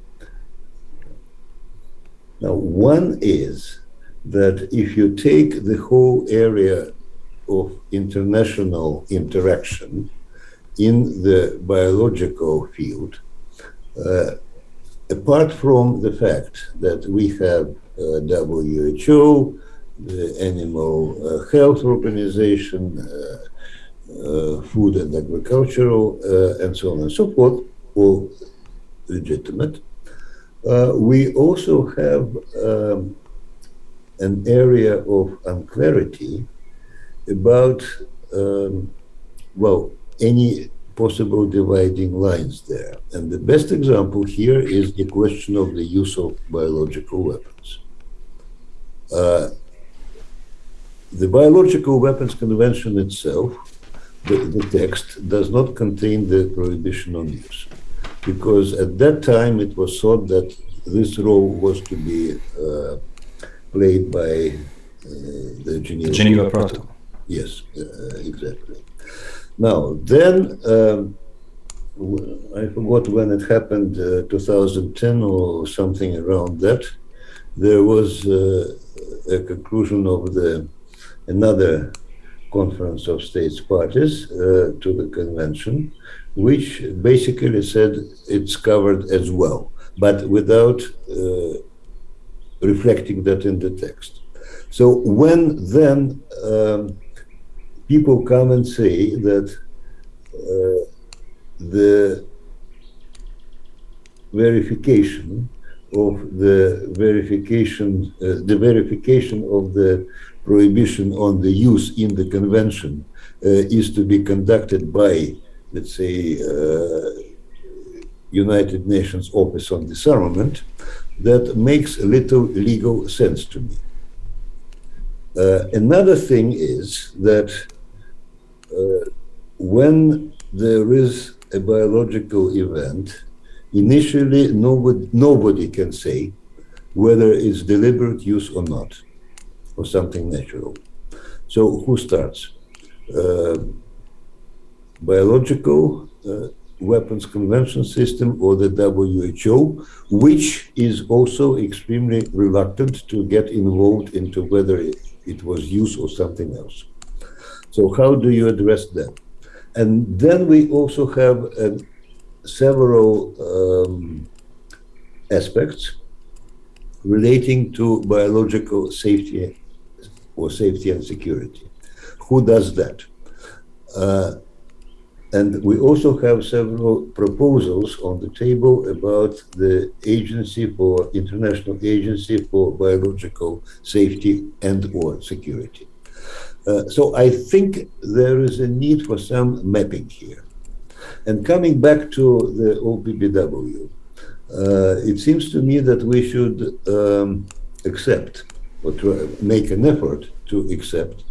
Now, one is that if you take the whole area of international interaction in the biological field, uh, apart from the fact that we have uh, WHO, the Animal uh, Health Organization, uh, uh, food and agricultural, uh, and so on and so forth, all legitimate. Uh, we also have um, an area of unclarity about, um, well, any possible dividing lines there. And the best example here is the question of the use of biological weapons. Uh, the Biological Weapons Convention itself the, the text does not contain the prohibition on use. Because at that time it was thought that this role was to be uh, played by the Geneva, Geneva Protocol. Yes, exactly. Now, then, um, I forgot when it happened, uh, 2010 or something around that. There was uh, a conclusion of the another conference of states parties uh, to the convention, which basically said it's covered as well, but without uh, reflecting that in the text. So when then um, people come and say that uh, the verification of the verification, uh, the verification of the prohibition on the use in the convention uh, is to be conducted by, let's say, uh, United Nations Office on Disarmament, that makes little legal sense to me. Uh, another thing is that uh, when there is a biological event, initially nobody, nobody can say whether it's deliberate use or not, or something natural. So who starts? Uh, biological uh, weapons convention system or the WHO, which is also extremely reluctant to get involved into whether it, it was use or something else. So how do you address that? And then we also have uh, several um, aspects relating to biological safety or safety and security. Who does that? Uh, and we also have several proposals on the table about the agency for international agency for biological safety and or security. Uh, so I think there is a need for some mapping here. And coming back to the OPBW, uh, it seems to me that we should um, accept or make an effort to accept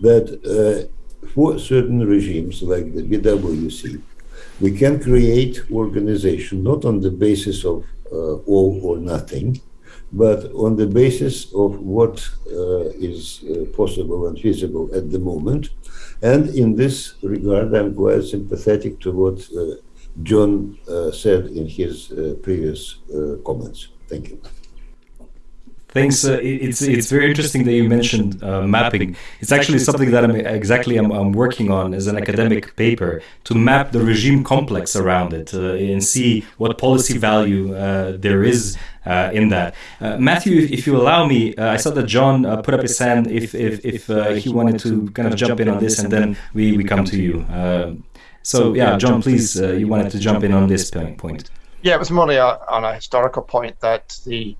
that uh, for certain regimes like the BWC, we can create organization not on the basis of uh, all or nothing, but on the basis of what uh, is uh, possible and feasible at the moment. And in this regard, I'm quite sympathetic to what uh, John uh, said in his uh, previous comments. Thank you. Thanks. Uh, it's it's very interesting that you mentioned uh, mapping. It's actually something that I'm exactly I'm, I'm, working on as an academic paper to map the regime complex around it uh, and see what policy value uh, there is uh, in that. Uh, Matthew, if, if, you allow me, I saw that John put up his hand if if, if he wanted to kind of jump in on this, and then we, we come to you. so yeah, John, please, you wanted to jump in on this point. Yeah, it was more on a historical point that the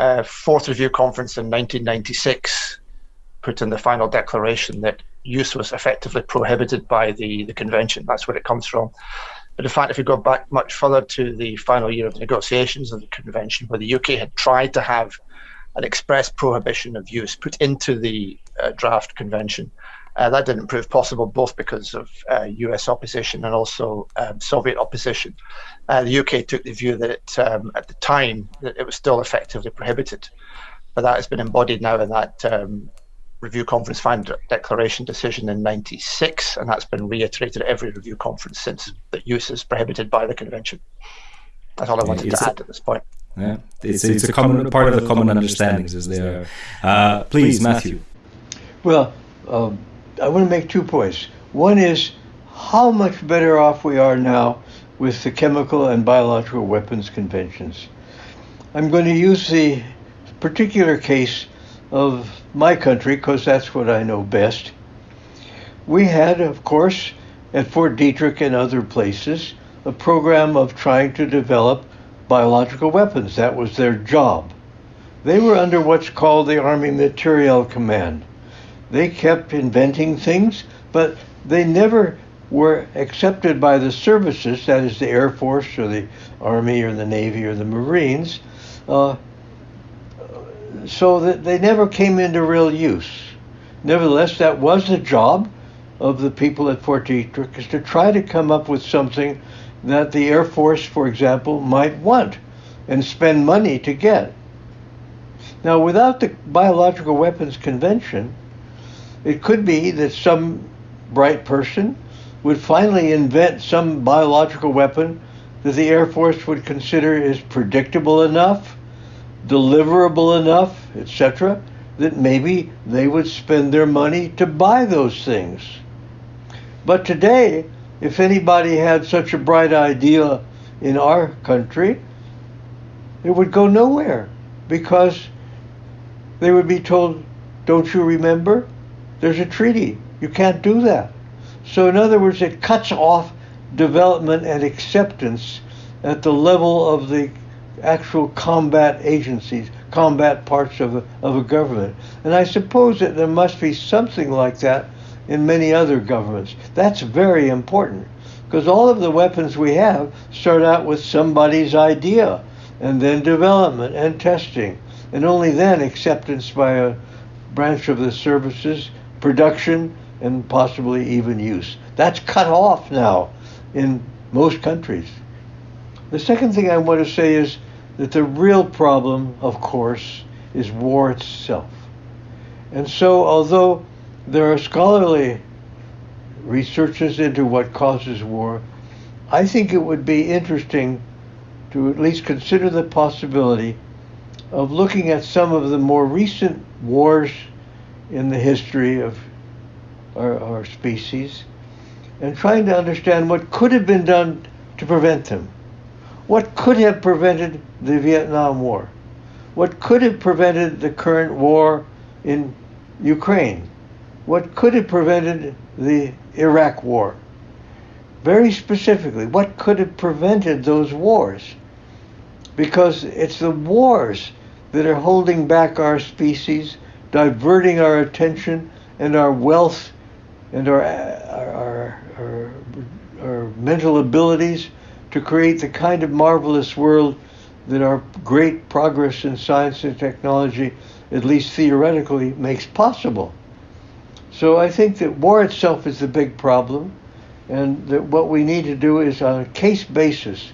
uh, fourth review conference in 1996 put in the final declaration that use was effectively prohibited by the, the convention. That's where it comes from. But in fact, if you go back much further to the final year of negotiations of the convention, where the UK had tried to have an express prohibition of use put into the uh, draft convention, uh, that didn't prove possible, both because of uh, US opposition and also um, Soviet opposition. Uh, the UK took the view that it, um, at the time that it was still effectively prohibited, but that has been embodied now in that um, review conference final declaration decision in 96 and that's been reiterated at every review conference since that use is prohibited by the convention. That's all i wanted it's to a, add at this point. Yeah. It's, it's, it's a common part of the common understandings is there. Uh, please matthew. Well um, I want to make two points. One is how much better off we are now with the chemical and biological weapons conventions. I'm going to use the particular case of my country because that's what I know best. We had, of course, at Fort Detrick and other places, a program of trying to develop biological weapons. That was their job. They were under what's called the Army Materiel Command. They kept inventing things, but they never were accepted by the services, that is, the Air Force or the Army or the Navy or the Marines, uh, so that they never came into real use. Nevertheless, that was the job of the people at Fort Detrick, is to try to come up with something that the Air Force, for example, might want and spend money to get. Now, without the Biological Weapons Convention, it could be that some bright person would finally invent some biological weapon that the Air Force would consider is predictable enough, deliverable enough, etc., that maybe they would spend their money to buy those things. But today, if anybody had such a bright idea in our country, it would go nowhere because they would be told, Don't you remember? There's a treaty. You can't do that. So, in other words, it cuts off development and acceptance at the level of the actual combat agencies, combat parts of a, of a government. And I suppose that there must be something like that in many other governments. That's very important because all of the weapons we have start out with somebody's idea and then development and testing and only then acceptance by a branch of the services, production, and possibly even use. That's cut off now in most countries. The second thing I want to say is that the real problem, of course, is war itself. And so, although there are scholarly researches into what causes war, I think it would be interesting to at least consider the possibility of looking at some of the more recent wars in the history of our, our species and trying to understand what could have been done to prevent them. What could have prevented the Vietnam War? What could have prevented the current war in Ukraine? What could have prevented the Iraq War? Very specifically, what could have prevented those wars? Because it's the wars that are holding back our species, diverting our attention and our wealth and our, our, our, our, mental abilities to create the kind of marvelous world that our great progress in science and technology, at least theoretically, makes possible. So I think that war itself is the big problem, and that what we need to do is on a case basis,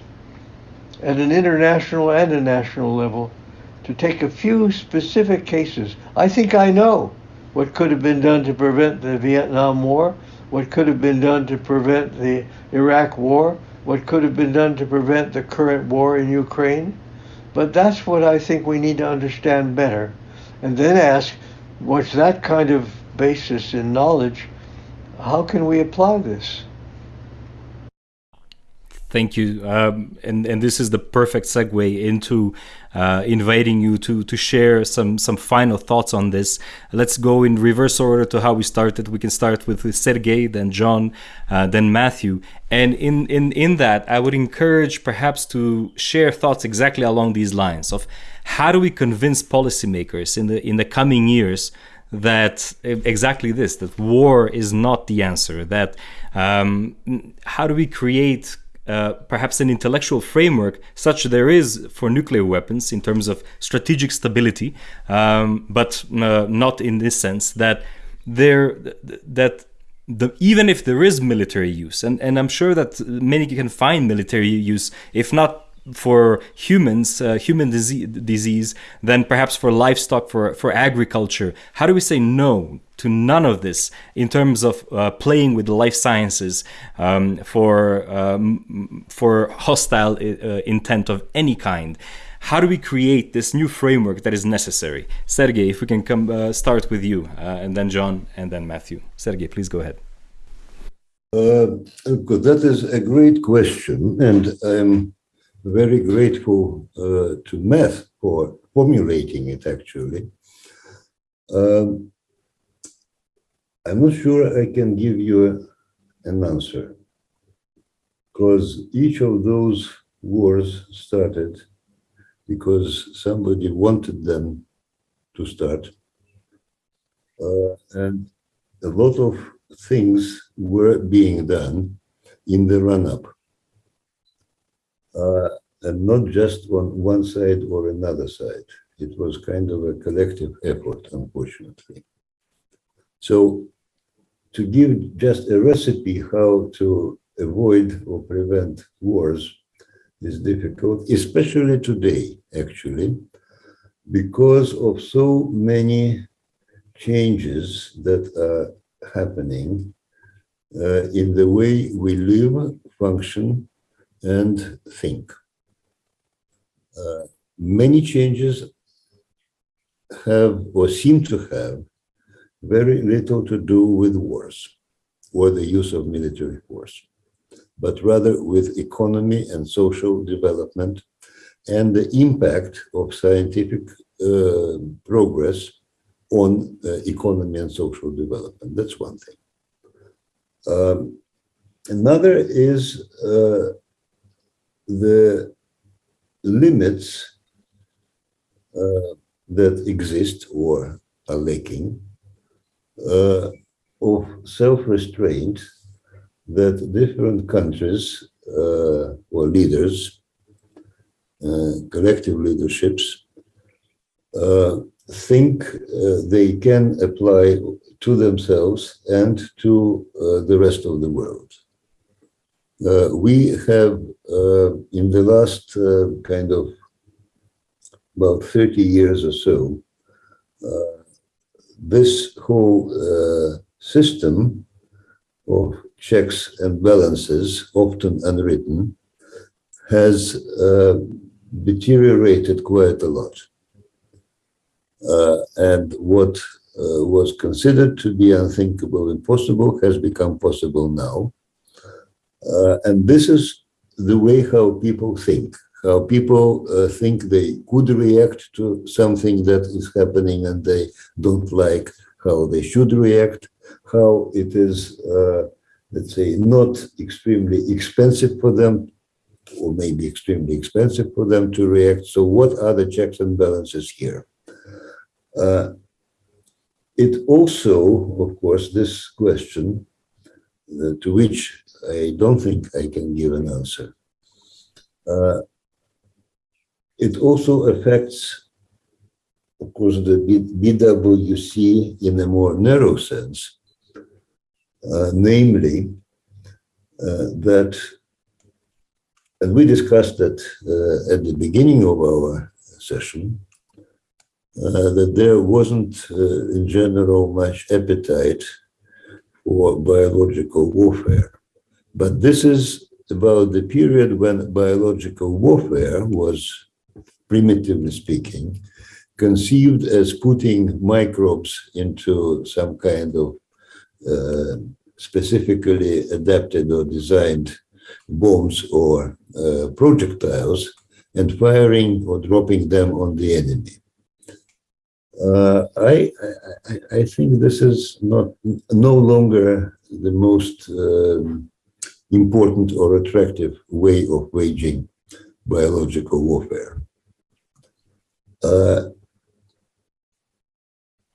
at an international and a national level, to take a few specific cases. I think I know what could have been done to prevent the Vietnam War, what could have been done to prevent the Iraq War, what could have been done to prevent the current war in Ukraine. But that's what I think we need to understand better. And then ask, what's that kind of basis in knowledge? How can we apply this? Thank you, um, and and this is the perfect segue into uh, inviting you to to share some some final thoughts on this. Let's go in reverse order to how we started. We can start with Sergey, then John, uh, then Matthew, and in in in that, I would encourage perhaps to share thoughts exactly along these lines of how do we convince policymakers in the in the coming years that exactly this that war is not the answer that um, how do we create uh, perhaps an intellectual framework such there is for nuclear weapons in terms of strategic stability, um, but uh, not in this sense that there that the, even if there is military use, and, and I'm sure that many can find military use, if not for humans, uh, human disease, disease, then perhaps for livestock, for, for agriculture. How do we say no to none of this in terms of uh, playing with the life sciences um, for, um, for hostile uh, intent of any kind? How do we create this new framework that is necessary? Sergey, if we can come uh, start with you, uh, and then John, and then Matthew. Sergey, please go ahead. Uh. That is a great question, and I'm very grateful uh, to Matt for formulating it actually. Um, I'm not sure I can give you an answer because each of those wars started because somebody wanted them to start. Uh, and a lot of things were being done in the run-up and not just on one side or another side. It was kind of a collective effort, unfortunately. So to give just a recipe how to avoid or prevent wars is difficult, especially today, actually, because of so many changes that are happening uh, in the way we live, function, and think. Uh, many changes have or seem to have very little to do with wars or the use of military force, but rather with economy and social development and the impact of scientific uh, progress on uh, economy and social development. That's one thing. Um, another is uh, the limits uh, that exist or are lacking uh, of self-restraint that different countries uh, or leaders, uh, collective leaderships, uh, think uh, they can apply to themselves and to the rest of the world. Uh, we have, uh, in the last uh, kind of about 30 years or so, uh, this whole system of checks and balances, often unwritten, has deteriorated quite a lot. Uh, and what uh, was considered to be unthinkable, and impossible, has become possible now. Uh, and this is the way how people think, how people uh, think they could react to something that is happening and they don't like how they should react, how it is, uh, let's say, not extremely expensive for them or maybe extremely expensive for them to react. So what are the checks and balances here? Uh, it also, of course, this question uh, to which I don't think I can give an answer. Uh, it also affects, of course, the BWC in a more narrow sense, uh, namely uh, that, and we discussed that uh, at the beginning of our session, uh, that there wasn't, uh, in general, much appetite for biological warfare. But this is about the period when biological warfare was, primitively speaking, conceived as putting microbes into some kind of uh, specifically adapted or designed bombs or uh, projectiles and firing or dropping them on the enemy. Uh, I, I, I think this is not no longer the most um, important or attractive way of waging biological warfare. Uh,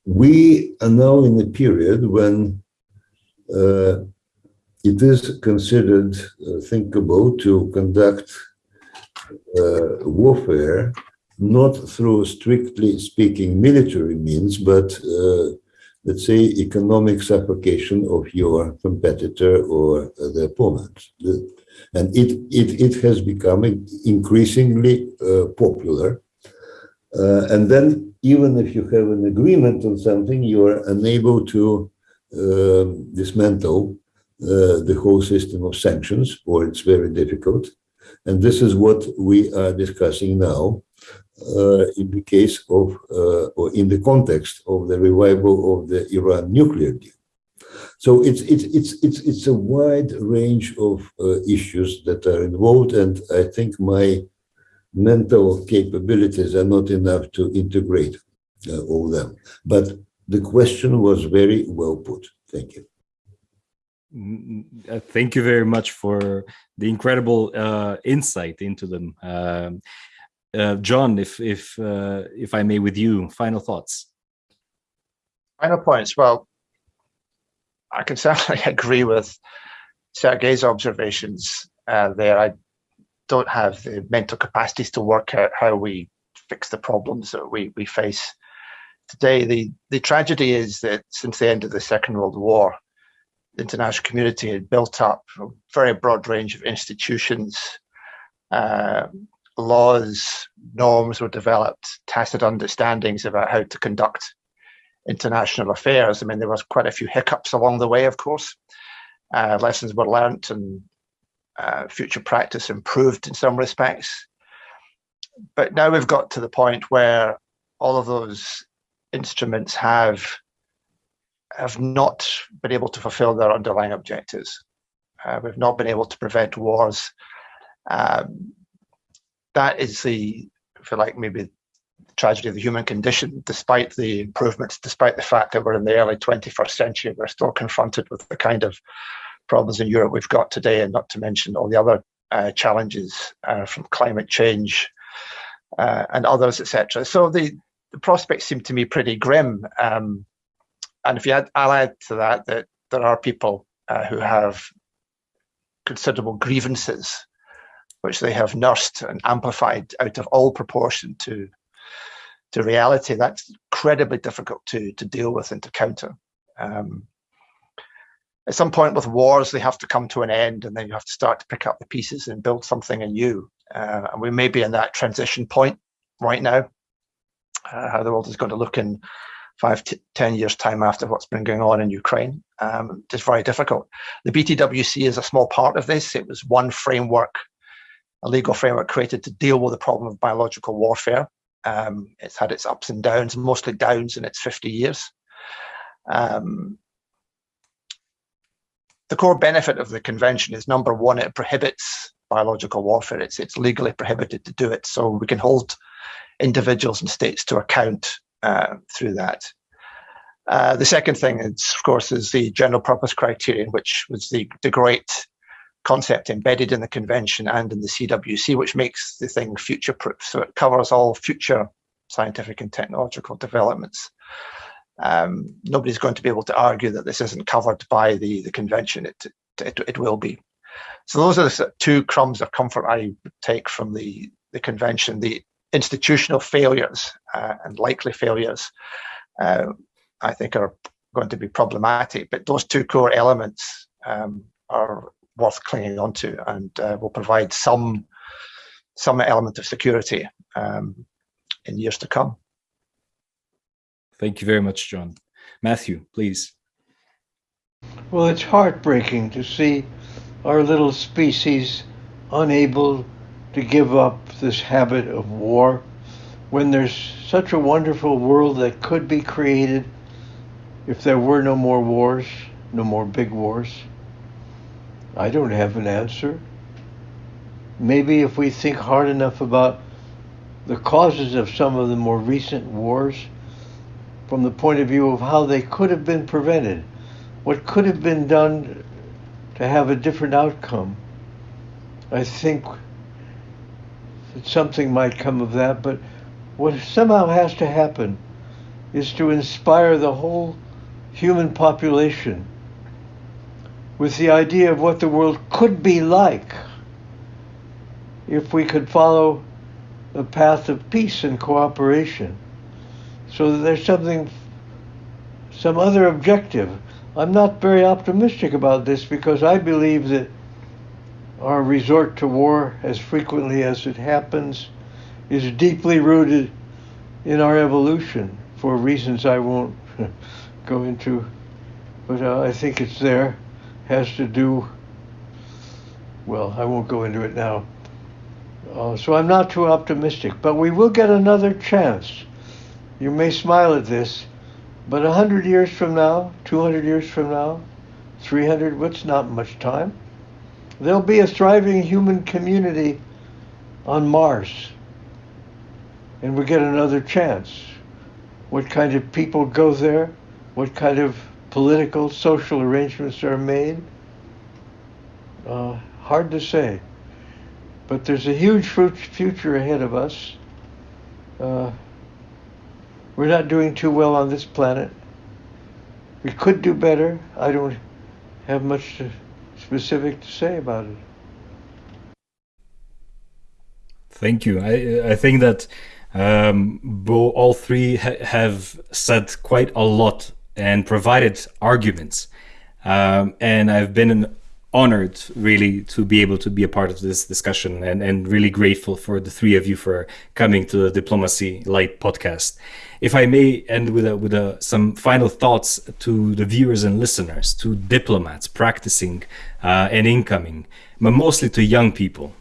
we are now in a period when uh, it is considered uh, thinkable to conduct uh, warfare not through strictly speaking military means, but uh, let's say economic suffocation of your competitor or the opponent. And it, it, it has become increasingly uh, popular. Uh, and then even if you have an agreement on something, you are unable to um, dismantle uh, the whole system of sanctions, or it's very difficult. And this is what we are discussing now. Uh, in the case of, uh, or in the context of the revival of the Iran nuclear deal. So it's it's it's it's it's a wide range of uh, issues that are involved, and I think my mental capabilities are not enough to integrate uh, all them. But the question was very well put. Thank you. Thank you very much for the incredible uh, insight into them. Um, uh, John, if if uh, if I may, with you, final thoughts. Final points. Well, I can certainly agree with Sergei's observations uh, there. I don't have the mental capacities to work out how we fix the problems that we we face today. The the tragedy is that since the end of the Second World War, the international community had built up a very broad range of institutions. Uh, laws, norms were developed, tacit understandings about how to conduct international affairs. I mean, there was quite a few hiccups along the way, of course. Uh, lessons were learnt and uh, future practice improved in some respects. But now we've got to the point where all of those instruments have have not been able to fulfill their underlying objectives. Uh, we've not been able to prevent wars. Um, that is the, for like, maybe tragedy of the human condition. Despite the improvements, despite the fact that we're in the early 21st century, we're still confronted with the kind of problems in Europe we've got today, and not to mention all the other uh, challenges uh, from climate change uh, and others, etc. So the, the prospects seem to me pretty grim. Um, and if you add, I'll add to that that there are people uh, who have considerable grievances, which they have nursed and amplified out of all proportion to to reality. That's incredibly difficult to to deal with and to counter. Um, at some point with wars, they have to come to an end, and then you have to start to pick up the pieces and build something anew. Uh, and we may be in that transition point right now. Uh, how the world is going to look in five 10 years time after what's been going on in Ukraine. Um, it's very difficult. The BTWC is a small part of this. It was one framework, a legal framework created to deal with the problem of biological warfare. Um, it's had its ups and downs, mostly downs in its 50 years. Um, the core benefit of the convention is number one, it prohibits biological warfare. It's, it's legally prohibited to do it. So we can hold individuals and states to account uh, through that. Uh, the second thing, is, of course, is the general purpose criterion, which was the, the great concept embedded in the convention and in the CWC, which makes the thing future proof. So it covers all future scientific and technological developments. Um, nobody's going to be able to argue that this isn't covered by the, the convention. It, it, it will be. So those are the two crumbs of comfort I take from the, the convention. The institutional failures uh, and likely failures, uh, I think, are going to be problematic. But those two core elements um, are worth clinging onto and uh, will provide some some element of security um, in years to come. Thank you very much, John. Matthew, please. Well, it's heartbreaking to see our little species unable to give up this habit of war when there's such a wonderful world that could be created if there were no more wars, no more big wars? I don't have an answer. Maybe if we think hard enough about the causes of some of the more recent wars from the point of view of how they could have been prevented, what could have been done to have a different outcome, I think that something might come of that, but what somehow has to happen is to inspire the whole human population with the idea of what the world could be like if we could follow the path of peace and cooperation so there's something some other objective i'm not very optimistic about this because i believe that our resort to war as frequently as it happens is deeply rooted in our evolution for reasons I won't go into, but uh, I think it's there. Has to do, well, I won't go into it now. Uh, so I'm not too optimistic, but we will get another chance. You may smile at this, but 100 years from now, 200 years from now, 300, what's not much time there'll be a thriving human community on Mars. And we get another chance. What kind of people go there? What kind of political, social arrangements are made? Uh, hard to say. But there's a huge future ahead of us. Uh, we're not doing too well on this planet. We could do better. I don't have much to specific to say about it. Thank you. I I think that um, bo- all three ha- have said quite a lot and provided arguments. Um, and I've been honored really to be able to be a part of this discussion and, and really grateful for the three of you for coming to the Diplomacy Light podcast. If I may end with a, with a, some final thoughts to the viewers and listeners, to diplomats practicing uh, and incoming, but mostly to young people.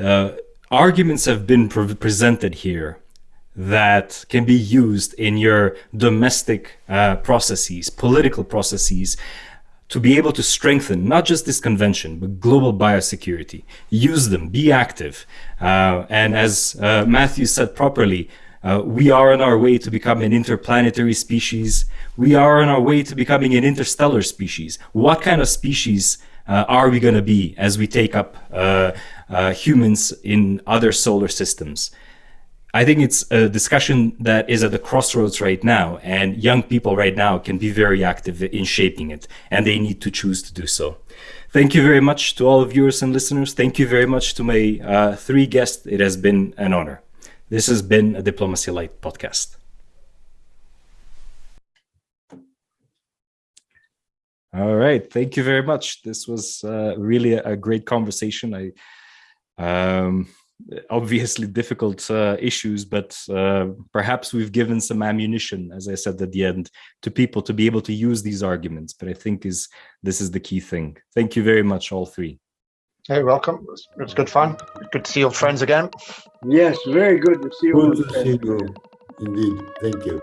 Uh, arguments have been pre presented here that can be used in your domestic uh, processes, political processes, to be able to strengthen not just this convention, but global biosecurity. Use them, be active. Uh, and as uh, Matthew said properly, uh, we are on our way to become an interplanetary species. We are on our way to becoming an interstellar species. What kind of species uh, are we going to be as we take up uh, uh, humans in other solar systems? I think it's a discussion that is at the crossroads right now, and young people right now can be very active in shaping it, and they need to choose to do so. Thank you very much to all viewers and listeners. Thank you very much to my uh, three guests. It has been an honor. This has been a Diplomacy Light podcast. All right. Thank you very much. This was uh, really a, great conversation. I um, obviously difficult uh, issues, but uh, perhaps we've given some ammunition, as I said at the end, to people to be able to use these arguments. But I think is this is the key thing. Thank you very much, all three. Hey, welcome. It was, it was good fun. Good to see old friends again. Yes, very good to see you. Good to see you. Indeed. Thank you.